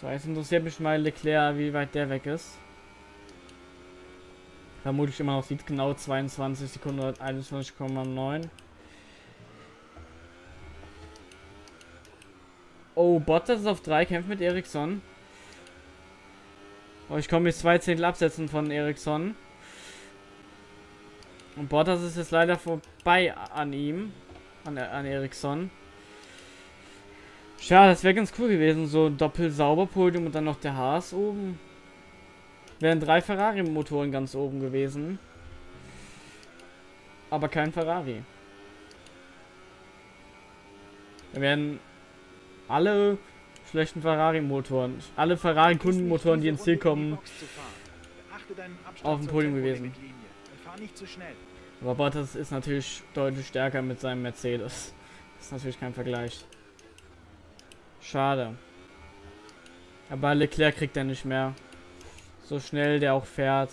So, jetzt interessiert mich mal Leclerc, wie weit der weg ist. Vermutlich immer noch sieht genau 22 Sekunden 21,9. Oh, Bottas ist auf 3, kämpft mit Ericsson. Oh, ich komme jetzt zwei Zehntel absetzen von Ericsson. Und Bottas ist jetzt leider vorbei an ihm. An, an Ericsson. Schade, das wäre ganz cool gewesen. So ein Doppel-Sauber-Podium und dann noch der Haas oben. Wären drei Ferrari-Motoren ganz oben gewesen. Aber kein Ferrari. Da werden alle schlechten Ferrari-Motoren, alle Ferrari-Kundenmotoren, die ins Ziel kommen, auf dem Podium gewesen. Aber Bottas ist natürlich deutlich stärker mit seinem Mercedes. Das ist natürlich kein Vergleich. Schade. Aber Leclerc kriegt er nicht mehr. So schnell der auch fährt.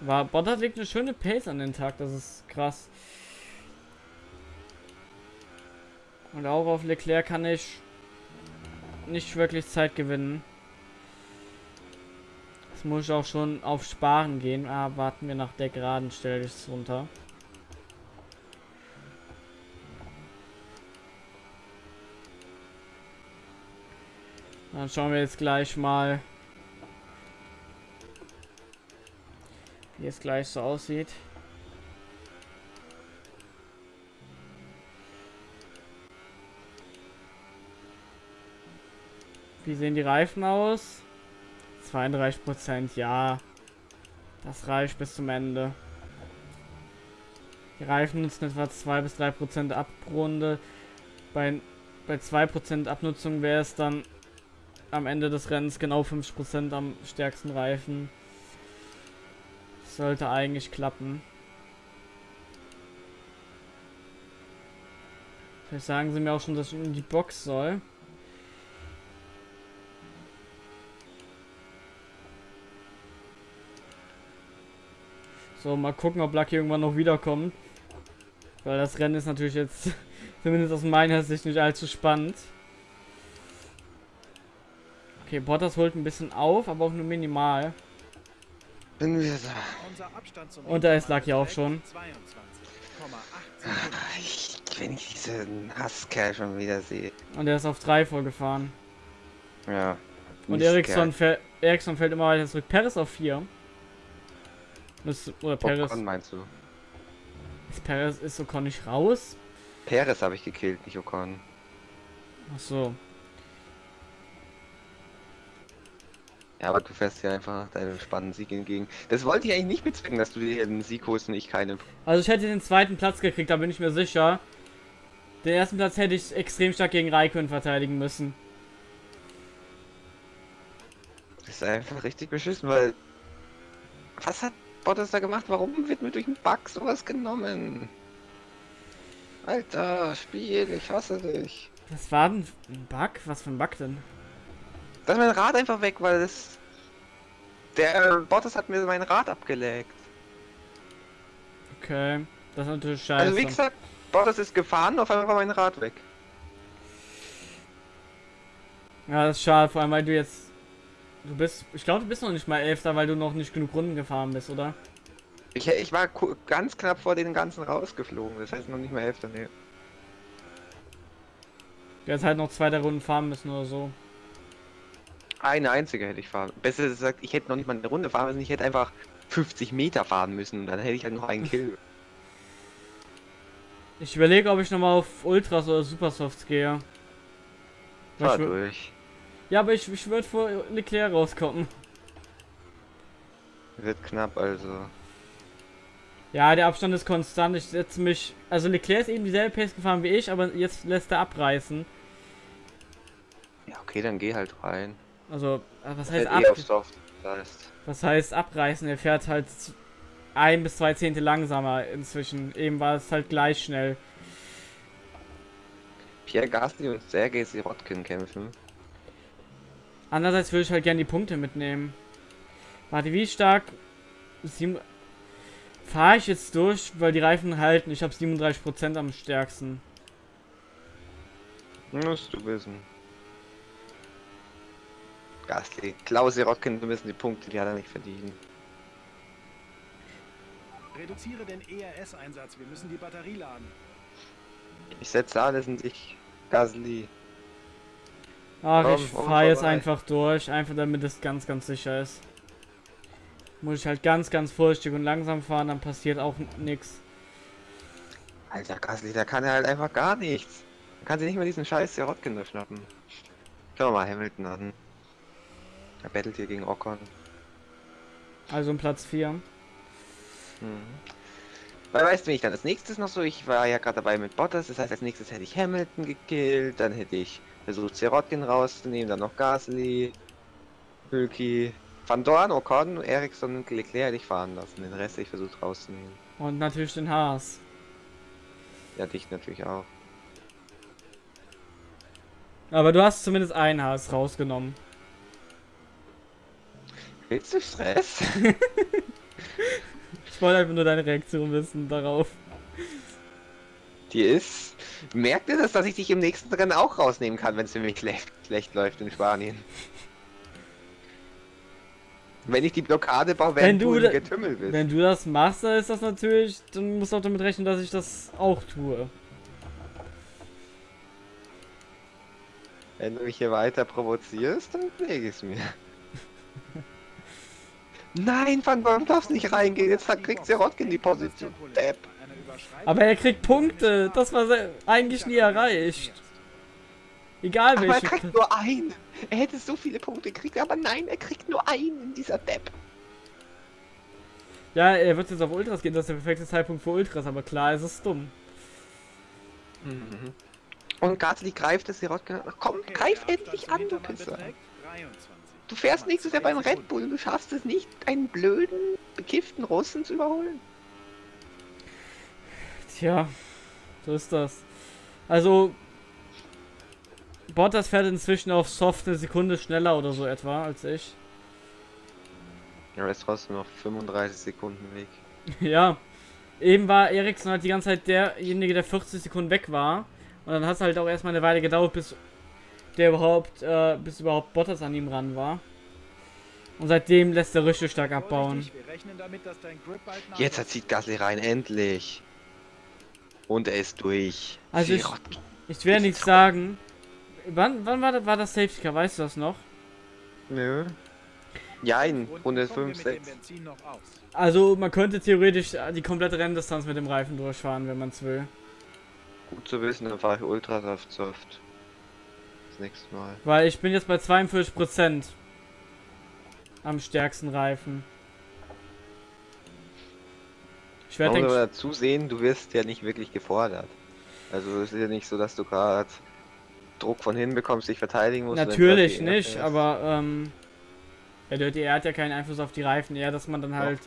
War Bottas legt eine schöne Pace an den Tag, das ist krass. Und auch auf Leclerc kann ich nicht wirklich Zeit gewinnen. Das muss ich auch schon auf Sparen gehen. Ah, warten wir nach der geraden Stelle ich runter. Dann schauen wir jetzt gleich mal, wie es gleich so aussieht. Wie sehen die Reifen aus? 32 Prozent, ja. Das reicht bis zum Ende. Die Reifen nutzen etwa 2 bis 3 Prozent ab pro Runde. Bei, bei 2 Prozent Abnutzung wäre es dann am Ende des Rennens genau 50 Prozent am stärksten Reifen. sollte eigentlich klappen. Vielleicht sagen sie mir auch schon, dass ich in die Box soll. So, mal gucken, ob Lucky irgendwann noch wiederkommt. Weil das Rennen ist natürlich jetzt, zumindest aus meiner Sicht, nicht allzu spannend. Okay, Bottas holt ein bisschen auf, aber auch nur minimal. Bin wir da. Und da ist Lucky auch schon. Ich, wenn ich diesen Hasskerl schon wieder sehe. Und er ist auf 3 vorgefahren. Ja. Und Ericsson, fäll Ericsson fällt immer weiter zurück. Paris auf 4. Ist, oder Perez. Ocon meinst du? Ist Perez, ist Ocon nicht raus? Perez habe ich gekillt, nicht Ocon. Ach so. Ja, aber du fährst ja einfach deinem spannenden Sieg entgegen. Das wollte ich eigentlich nicht bezwecken, dass du dir einen Sieg holst und ich keine. Also ich hätte den zweiten Platz gekriegt, da bin ich mir sicher. Den ersten Platz hätte ich extrem stark gegen Raikön verteidigen müssen. Das ist einfach richtig beschissen, weil. Was hat Bottas da gemacht? Warum wird mir durch einen Bug sowas genommen? Alter, Spiel, ich hasse dich. Das war ein Bug? Was für ein Bug denn? Da ist mein Rad einfach weg, weil das. Der Bottas hat mir mein Rad abgeleckt. Okay, das ist natürlich scheiße. Also wie gesagt, Bottas ist gefahren, auf einmal war mein Rad weg. Ja, das ist schade, vor allem weil du jetzt. Du bist. Ich glaube, du bist noch nicht mal Elfter, weil du noch nicht genug Runden gefahren bist, oder? Ich, ich war ganz knapp vor den ganzen rausgeflogen, das heißt noch nicht mal Hälfte, ne. Du hättest halt noch zwei der Runden fahren müssen oder so. Eine einzige hätte ich fahren. Besser gesagt, ich hätte noch nicht mal eine Runde fahren müssen, ich hätte einfach 50 Meter fahren müssen und dann hätte ich halt noch einen Kill. Ich überlege, ob ich nochmal auf Ultras oder Supersofts gehe. Fahr durch. Ja, aber ich, ich würde vor Leclerc rauskommen. Wird knapp, also. Ja, der Abstand ist konstant. Ich setze mich. Also Leclerc ist eben dieselbe Pace gefahren wie ich, aber jetzt lässt er abreißen. Ja, okay, dann geh halt rein. Also, äh, was heißt eh ab? heißt. Was heißt abreißen? Er fährt halt ein bis zwei Zehntel langsamer inzwischen. Eben war es halt gleich schnell. Pierre Gasly und Sergei Sirotkin kämpfen. Andererseits würde ich halt gerne die Punkte mitnehmen. Warte, wie stark fahre ich jetzt durch, weil die Reifen halten? Ich habe 37% am stärksten. Musst du wissen. Gasly. Klaus Sirotkin, wir müssen die Punkte, die hat er nicht verdienen. Reduziere den ERS-Einsatz. Wir müssen die Batterie laden. Ich setze alles in dich, Gasly. Ach, Komm, ich fahre jetzt einfach durch, einfach damit es ganz, ganz sicher ist. Muss ich halt ganz, ganz vorsichtig und langsam fahren, dann passiert auch nichts. Alter Gasly, da kann er halt einfach gar nichts. Da kann sie nicht mal diesen scheiß Sirotkin schnappen. Schauen wir mal Hamilton an. Er battelt hier gegen Ocon. Also um Platz 4. Mhm. Weil weißt du, wenn ich dann als nächstes noch so, ich war ja gerade dabei mit Bottas, das heißt als nächstes hätte ich Hamilton gekillt, dann hätte ich versucht Sirotkin rauszunehmen, dann noch Gasly, Hülki, Van Dorn, Ocon, Ericsson und Leclerc ich fahren lassen, den Rest ich versucht rauszunehmen. Und natürlich den Haas. Ja, dich natürlich auch. Aber du hast zumindest einen Haas rausgenommen. Willst du Stress? Ich wollte einfach nur deine Reaktion wissen darauf. Die ist. Merkt ihr das, dass ich dich im nächsten Rennen auch rausnehmen kann, wenn es für mich schlecht, schlecht läuft in Spanien? Wenn ich die Blockade baue, Wenn während du du Getümmel bist. Wenn du das machst, dann ist das natürlich, dann musst du auch damit rechnen, dass ich das auch tue. Wenn du mich hier weiter provozierst, dann lege ich es mir. Nein, Van Dorn darfst nicht reingehen, jetzt kriegt Sirotkin die Position. Depp. Aber er kriegt Punkte. Das war eigentlich nie erreicht. Egal Aber er welche. kriegt nur einen. Er hätte so viele Punkte gekriegt, aber nein, er kriegt nur einen, dieser Depp. Ja, er wird jetzt auf Ultras gehen. Das ist der perfekte Zeitpunkt für Ultras. Aber klar, es ist dumm. Mhm. Und Gasly greift das Sirotkin. Ach komm, greif endlich an, du Pisser. Du fährst nächstes Jahr beim Red Bull, du schaffst es nicht, einen blöden, bekifften Russen zu überholen. Tja, so ist das. Also, Bottas fährt inzwischen auf Soft eine Sekunde schneller oder so etwa als ich. Ja, ist trotzdem noch 35 Sekunden weg. ja. Eben war Ericsson halt die ganze Zeit derjenige, der 40 Sekunden weg war. Und dann hat es halt auch erstmal eine Weile gedauert, bis der überhaupt, äh, bis überhaupt Bottas an ihm ran war. Und seitdem lässt er richtig stark abbauen. Jetzt erzieht Gasly rein, endlich. Und er ist durch. Also ich-. Ich werde nicht sagen. Wann, wann war, das, war das Safety Car? Weißt du das noch? Nö. Ja, in Runde 5, 6. Also man könnte theoretisch die komplette Renndistanz mit dem Reifen durchfahren, wenn man es will. Gut zu wissen, dann fahre ich Ultras auf Soft. Das nächste Mal. Weil ich bin jetzt bei 42 Prozent. am stärksten Reifen. Ich werde denke dazu sehen, du wirst ja nicht wirklich gefordert. Also es ist ja nicht so, dass du gerade Druck von hinten bekommst, dich verteidigen musst. natürlich nicht, aber ähm, der Dirty Air hat ja keinen Einfluss auf die Reifen, eher, dass man dann halt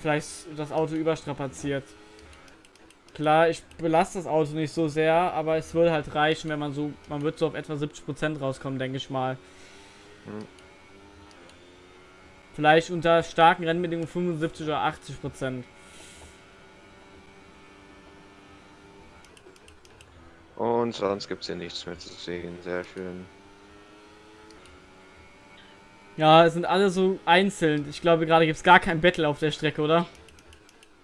vielleicht das Auto überstrapaziert. Klar, ich belaste das Auto nicht so sehr, aber es würde halt reichen, wenn man so, man wird so auf etwa 70% rauskommen, denke ich mal. Hm. Vielleicht unter starken Rennbedingungen 75 oder 80%. Und sonst gibt es hier nichts mehr zu sehen. Sehr schön. Ja, es sind alle so einzeln. Ich glaube, gerade gibt es gar kein Battle auf der Strecke, oder?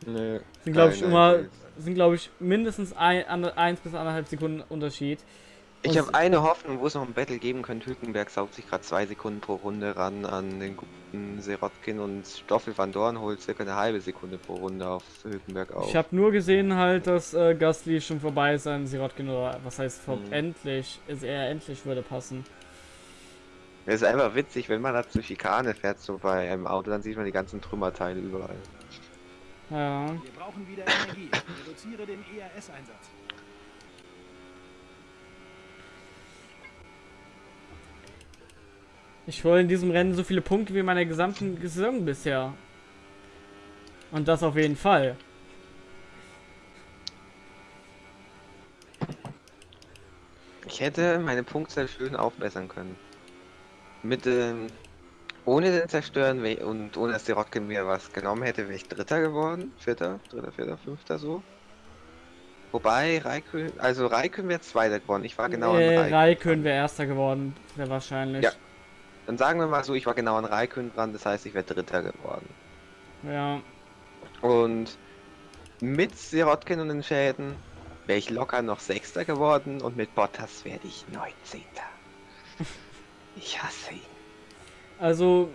Nö. Sind, glaube ich, immer, sind, glaube ich, mindestens ein, bis anderthalb Sekunden Unterschied. Ich habe eine Hoffnung, wo es noch ein Battle geben könnte. Hülkenberg saugt sich gerade zwei Sekunden pro Runde ran an den guten Serotkin und Stoffel van Dorn holt circa eine halbe Sekunde pro Runde auf Hülkenberg auf. Ich habe nur gesehen halt, dass äh, Gasly schon vorbei ist an Sirotkin oder was heißt vor Mhm. endlich, ist er endlich würde passen. Es ist einfach witzig, wenn man da zur Schikane fährt, so bei einem Auto, dann sieht man die ganzen Trümmerteile überall. Ja. Wir brauchen wieder Energie. Reduziere den ERS-Einsatz. Ich hole in diesem Rennen so viele Punkte wie in meiner gesamten Saison bisher. Und das auf jeden Fall. Ich hätte meine Punktzahl schön aufbessern können. Mit, ähm, ohne den Zerstören und ohne dass die Rotkin mir was genommen hätte, wäre ich Dritter geworden. Vierter, Dritter, Vierter, Fünfter so. Wobei Raikön, also Raikön wäre Zweiter geworden. Ich war genau äh, an Raikön. Raikön wäre erster geworden, sehr wahrscheinlich. Ja. Dann sagen wir mal so, ich war genau an Raikön dran, das heißt, ich wäre Dritter geworden. ja. Und mit Sirotkin und den Schäden wäre ich locker noch Sechster geworden und mit Bottas werde ich 19. Ich hasse ihn. Also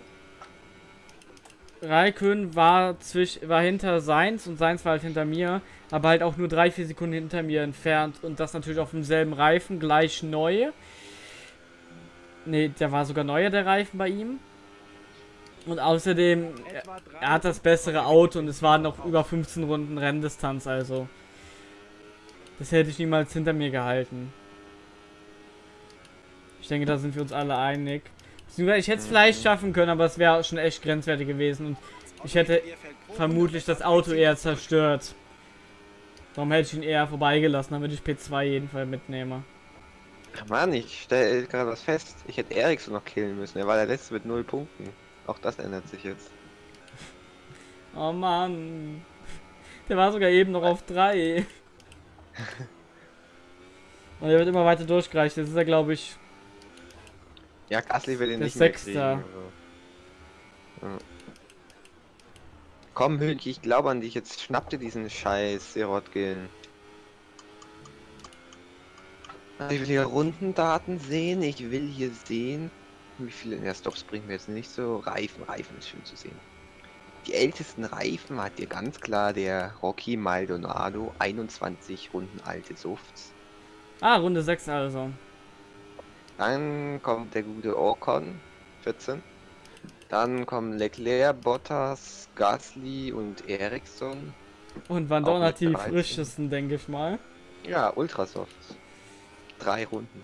Raikön war zwisch war hinter Seins und Seins war halt hinter mir, aber halt auch nur drei, vier Sekunden hinter mir entfernt und das natürlich auf demselben Reifen, gleich neu. Ne, der war sogar neuer, der Reifen bei ihm. Und außerdem, er, er hat das bessere Auto und es waren noch über 15 Runden Renndistanz, also. Das hätte ich niemals hinter mir gehalten. Ich denke, da sind wir uns alle einig. Ich hätte es vielleicht schaffen können, aber es wäre schon echt grenzwertig gewesen und ich hätte vermutlich das Auto eher zerstört. Darum hätte ich ihn eher vorbeigelassen, damit ich P2 jedenfalls mitnehme. Ach Mann, ich stelle gerade was fest. Ich hätte Ericsson noch killen müssen. Er war der letzte mit null Punkten. Auch das ändert sich jetzt. Oh Mann. Der war sogar eben noch auf 3. Und er wird immer weiter durchgereicht. Jetzt ist er, glaube ich, Ja, Gasly will ihn Der nicht mehr Sechster. kriegen. Also. Ja. Komm, Hülki, ich glaube an dich. Jetzt schnapp dir diesen Scheiß, Sirotkin. Also Ich will hier Rundendaten sehen. Ich will hier sehen, wie viele. Ja, Stops bringen wir jetzt nicht so. Reifen, Reifen ist schön zu sehen. Die ältesten Reifen hat hier ganz klar der Rocky Maldonado. 21 Runden alte Softs. Ah, Runde 6 also. Dann kommt der gute Ocon, 14. Dann kommen Leclerc, Bottas, Gasly und Ericsson. Und Van Auch Dorn mit hat die 13. frischesten, denke ich mal. Ja, Ultrasoft. Drei Runden.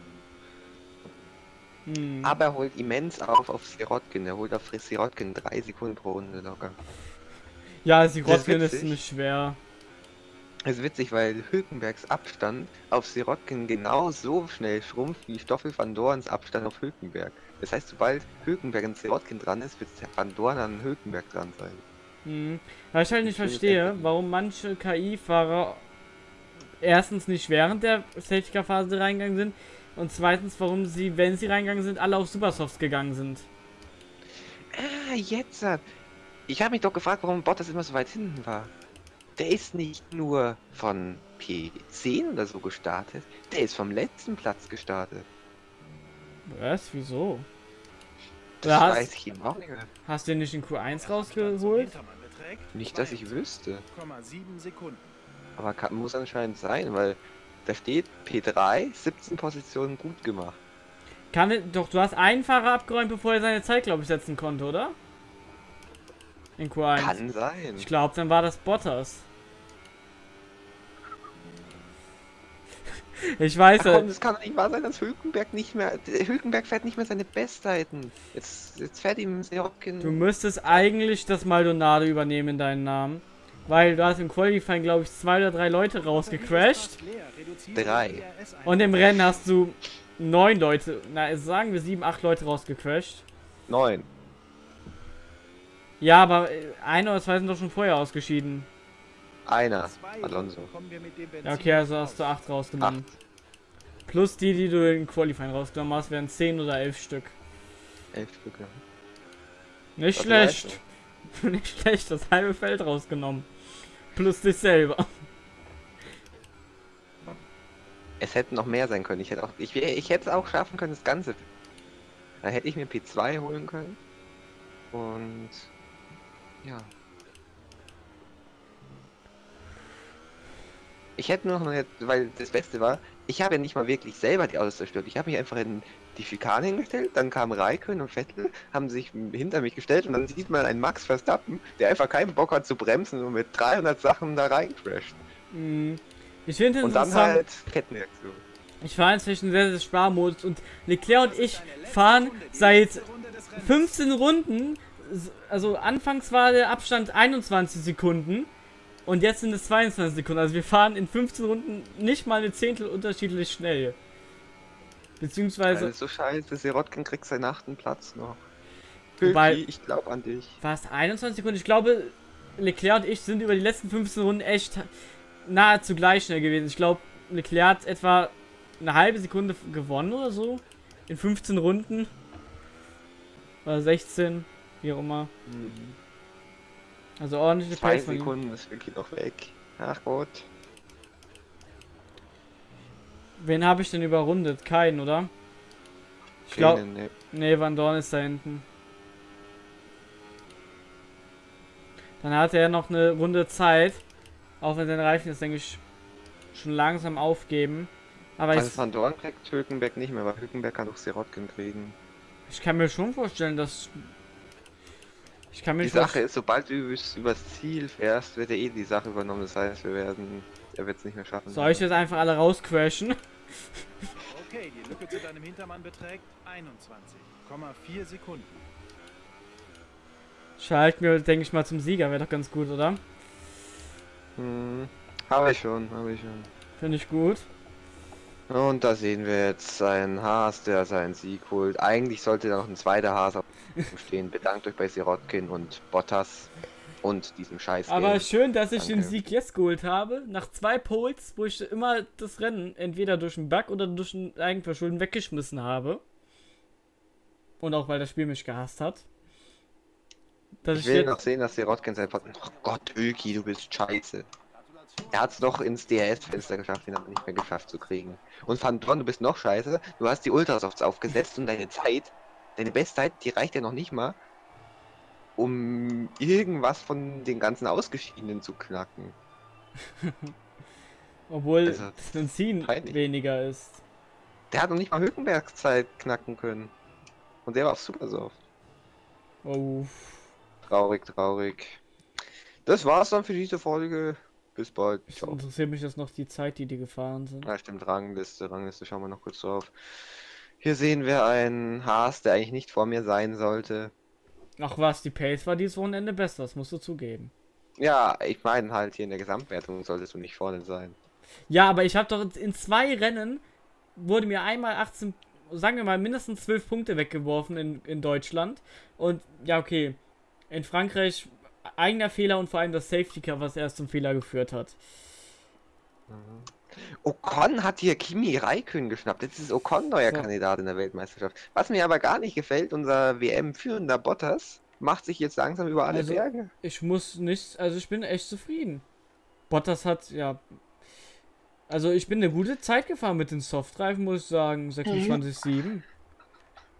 Hm. Aber er holt immens auf auf Sirotkin. Er holt auf Sirotkin drei Sekunden pro Runde locker. Ja, sie Das ist ist ziemlich schwer. Das ist witzig, weil Hülkenbergs Abstand auf Sirotkin genauso schnell schrumpft wie Stoffel van Dorns Abstand auf Hülkenberg. Das heißt, sobald Hülkenberg an Sirotkin dran ist, wird Van Dorn an Hülkenberg dran sein. Hm. Weil ich halt nicht Ich es verstehe, warum manche KI-Fahrer erstens nicht während der Safety-Car-Phase reingegangen sind und zweitens, warum sie, wenn sie reingegangen sind, alle auf Supersofts gegangen sind. Ah, jetzt. hat- Ich habe mich doch gefragt, warum Bottas immer so weit hinten war. Der ist nicht nur von P10 oder so gestartet, der ist vom letzten Platz gestartet. Was? Wieso? Das hast- weiß ich eben auch nicht mehr. Hast du den nicht in Q1 Der Abstand zum rausgeholt? Nicht, dass ich wüsste. 2,7 Sekunden. Aber kann, muss anscheinend sein, weil da steht P3, 17 Positionen gut gemacht. Kann, doch, du hast einen Fahrer abgeräumt, bevor er seine Zeit, glaube ich, setzen konnte, oder? In Q1. Kann sein. Ich glaube, dann war das Bottas. ich weiß, Ach komm, äh, das kann nicht wahr sein, dass Hülkenberg nicht mehr. Hülkenberg fährt nicht mehr seine Bestzeiten. Jetzt, jetzt fährt ihm Sirotkin. du müsstest eigentlich das Maldonado übernehmen in deinen Namen. Weil du hast im Qualifying, glaube ich, zwei oder drei Leute rausgecrashed. Drei. Und im Rennen hast du neun Leute, na sagen wir sieben, acht Leute rausgecrashed. Neun. Ja, aber äh, ein oder zwei sind doch schon vorher ausgeschieden. Einer. Alonso. Ja, okay, also hast du acht rausgenommen. Plus die, die du in Qualifying rausgenommen hast, wären zehn oder elf Stück. Elf Stück. ja. Nicht Was schlecht. Nicht schlecht, das halbe Feld rausgenommen. Plus dich selber. Es hätten noch mehr sein können. Ich hätte auch, ich, ich hätte es auch schaffen können, das Ganze. Dann hätte ich mir P2 holen können. Und ja. Ich hätte nur noch, nicht- weil das Beste war, ich habe ja nicht mal wirklich selber die Autos zerstört. Ich habe mich einfach in die Schikane hingestellt, dann kamen Raikön und Vettel, haben sich hinter mich gestellt und dann sieht man einen Max Verstappen, der einfach keinen Bock hat zu bremsen und mit 300 Sachen da reincrasht. Hm. Ich finde Und dann halt Kettenreaktion. ich fahre inzwischen sehr, sehr Sparmodus und Leclerc und ich fahren seit 15 Runden, also anfangs war der Abstand 21 Sekunden und jetzt sind es 22 Sekunden. Also wir fahren in 15 Runden nicht mal eine Zehntel unterschiedlich schnell. Beziehungsweise, Also so scheiße, Sirotkin kriegt seinen achten Platz noch. Wobei- ich glaub an dich. es 21 Sekunden? Ich glaube, Leclerc und ich sind über die letzten 15 Runden echt nahezu gleich schnell gewesen. Ich glaube, Leclerc hat etwa eine halbe Sekunde gewonnen oder so. In 15 Runden. Oder 16, wie auch immer. Also ordentliche Zwei Pace. Sekunden ist Hülki noch weg. Ach Gott. Wen habe ich denn überrundet? Keinen, oder? Ich glaube, Keinen, ne. nee, Van Dorn ist da hinten. Dann hat er noch eine Runde Zeit. Auch wenn sein Reifen jetzt, denke ich, schon langsam aufgeben. Aber ich, Also Van Dorn kriegt Hülkenberg nicht mehr, weil Hülkenberg kann doch Sirotkin kriegen. ich kann mir schon vorstellen, dass. Ich kann mir Die Sache ist, sobald du übers, übers Ziel fährst, wird er eh die Sache übernommen. Das heißt, wir werden. Er wird es nicht mehr schaffen. Soll ich jetzt einfach alle rauscrashen? Okay, die Lücke zu deinem Hintermann beträgt 21,4 Sekunden. Schalten wir, denke ich mal, zum Sieger. Wäre doch ganz gut, oder? Hm, habe ich schon, habe ich schon. Finde ich gut. Und da sehen wir jetzt einen Haas, der seinen Sieg holt. Eigentlich sollte da noch ein zweiter Haas auf dem stehen. Bedankt euch bei Sirotkin und Bottas und diesem Scheiß. Aber schön, dass ich den Danke. Sieg jetzt geholt habe. Nach zwei Poles, wo ich immer das Rennen entweder durch einen Bug oder durch ein Eigenverschulden weggeschmissen habe. Und auch weil das Spiel mich gehasst hat. Dass Ich ich, will jetzt. noch sehen, dass Sirotkin sein Pod. Oh Gott, Öki, du bist scheiße. Er hat es doch ins DRS-Fenster geschafft, ihn aber nicht mehr geschafft zu kriegen. Und Van Dorn, du bist noch scheiße. Du hast die Ultrasofts aufgesetzt und deine Zeit, deine Bestzeit, die reicht ja noch nicht mal, um irgendwas von den ganzen Ausgeschiedenen zu knacken. Obwohl Also, peinlich. weniger ist. Der hat noch nicht mal Hülkenbergs Zeit knacken können. Und der war auf Supersoft. Oh. Traurig, traurig. Das war's dann für diese Folge. Bis bald. Ich Ciao. interessiert mich jetzt noch die Zeit, die die gefahren sind. Ja, stimmt, Rangliste, Rangliste, schauen wir noch kurz drauf. Hier sehen wir einen Haas, der eigentlich nicht vor mir sein sollte. Ach was, die Pace war dieses Wochenende besser, das musst du zugeben. Ja, ich meine halt, hier in der Gesamtwertung solltest du nicht vorne sein. Ja, aber ich habe doch in zwei Rennen wurde mir einmal 18, sagen wir mal, mindestens 12 Punkte weggeworfen in, in Deutschland. Und ja, okay. In Frankreich eigener Fehler und vor allem das Safety Car, was erst zum Fehler geführt hat. Ocon hat hier Kimi Raikön geschnappt. Jetzt ist Ocon neuer So. Kandidat in der Weltmeisterschaft. Was mir aber gar nicht gefällt, unser WM-führender Bottas macht sich jetzt langsam über alle Also- Berge. Ich muss nicht, also ich bin echt zufrieden. Bottas hat, ja. Also ich bin eine gute Zeit gefahren mit den Softreifen, muss ich sagen. 26,7.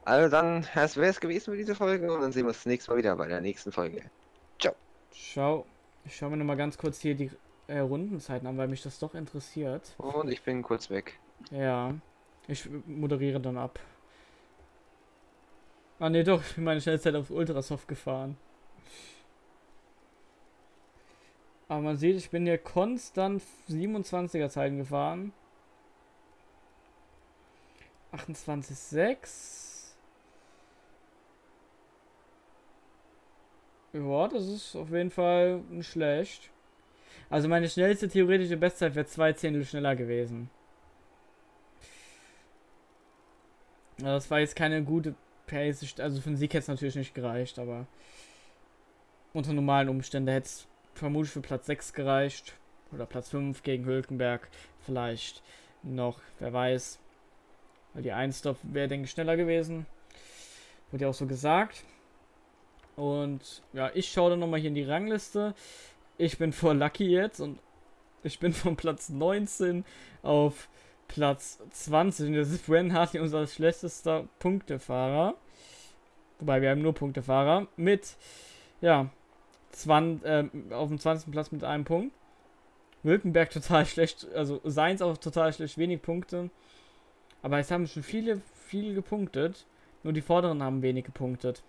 Also dann, das wäre es gewesen für diese Folge und dann sehen wir uns das nächste Mal wieder bei der nächsten Folge. Schau, ich schau mir nochmal ganz kurz hier die äh, Rundenzeiten an, weil mich das doch interessiert. Und ich bin kurz weg. Ja, ich moderiere dann ab. Ah ne, doch, ich bin meine Schnellzeit auf Ultrasoft gefahren. Aber man sieht, ich bin hier konstant 27er Zeiten gefahren. 28,6. Ja, das ist auf jeden Fall nicht schlecht. Also meine schnellste theoretische Bestzeit wäre zwei Zehntel schneller gewesen. Ja, das war jetzt keine gute Pace. Also für den Sieg hätte es natürlich nicht gereicht, aber unter normalen Umständen hätte es vermutlich für Platz 6 gereicht. Oder Platz 5 gegen Hülkenberg. Vielleicht noch, wer weiß. Weil die 1 wäre, denke ich, schneller gewesen. Wurde ja auch so gesagt. Und ja, ich schaue dann nochmal hier in die Rangliste. Ich bin vor Lucky jetzt und ich bin von Platz 19 auf Platz 20. Und das ist Bren Hartley unser schlechtester Punktefahrer. Wobei wir haben nur Punktefahrer. Mit, ja, 20, äh, auf dem 20. Platz mit einem Punkt. Wilkenberg total schlecht, also Seins auch total schlecht, wenig Punkte. Aber es haben schon viele, viele gepunktet. Nur die vorderen haben wenig gepunktet.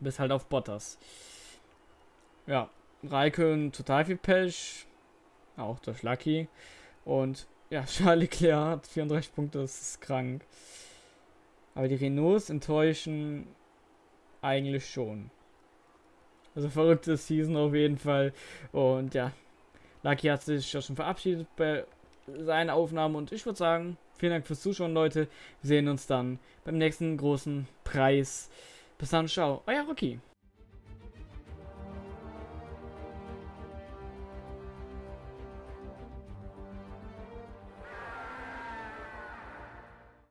Bis halt auf Bottas. Ja, Raikön total viel Pech. Auch durch Lucky. Und ja, Charles Leclerc hat 34 Punkte, das ist krank. Aber die Renaults enttäuschen eigentlich schon. Also verrückte Season auf jeden Fall. Und ja, Lucky hat sich ja schon verabschiedet bei seinen Aufnahmen. Und ich würde sagen, vielen Dank fürs Zuschauen, Leute. Wir sehen uns dann beim nächsten großen Preis. Bis dann, ciao. Euer Rocky.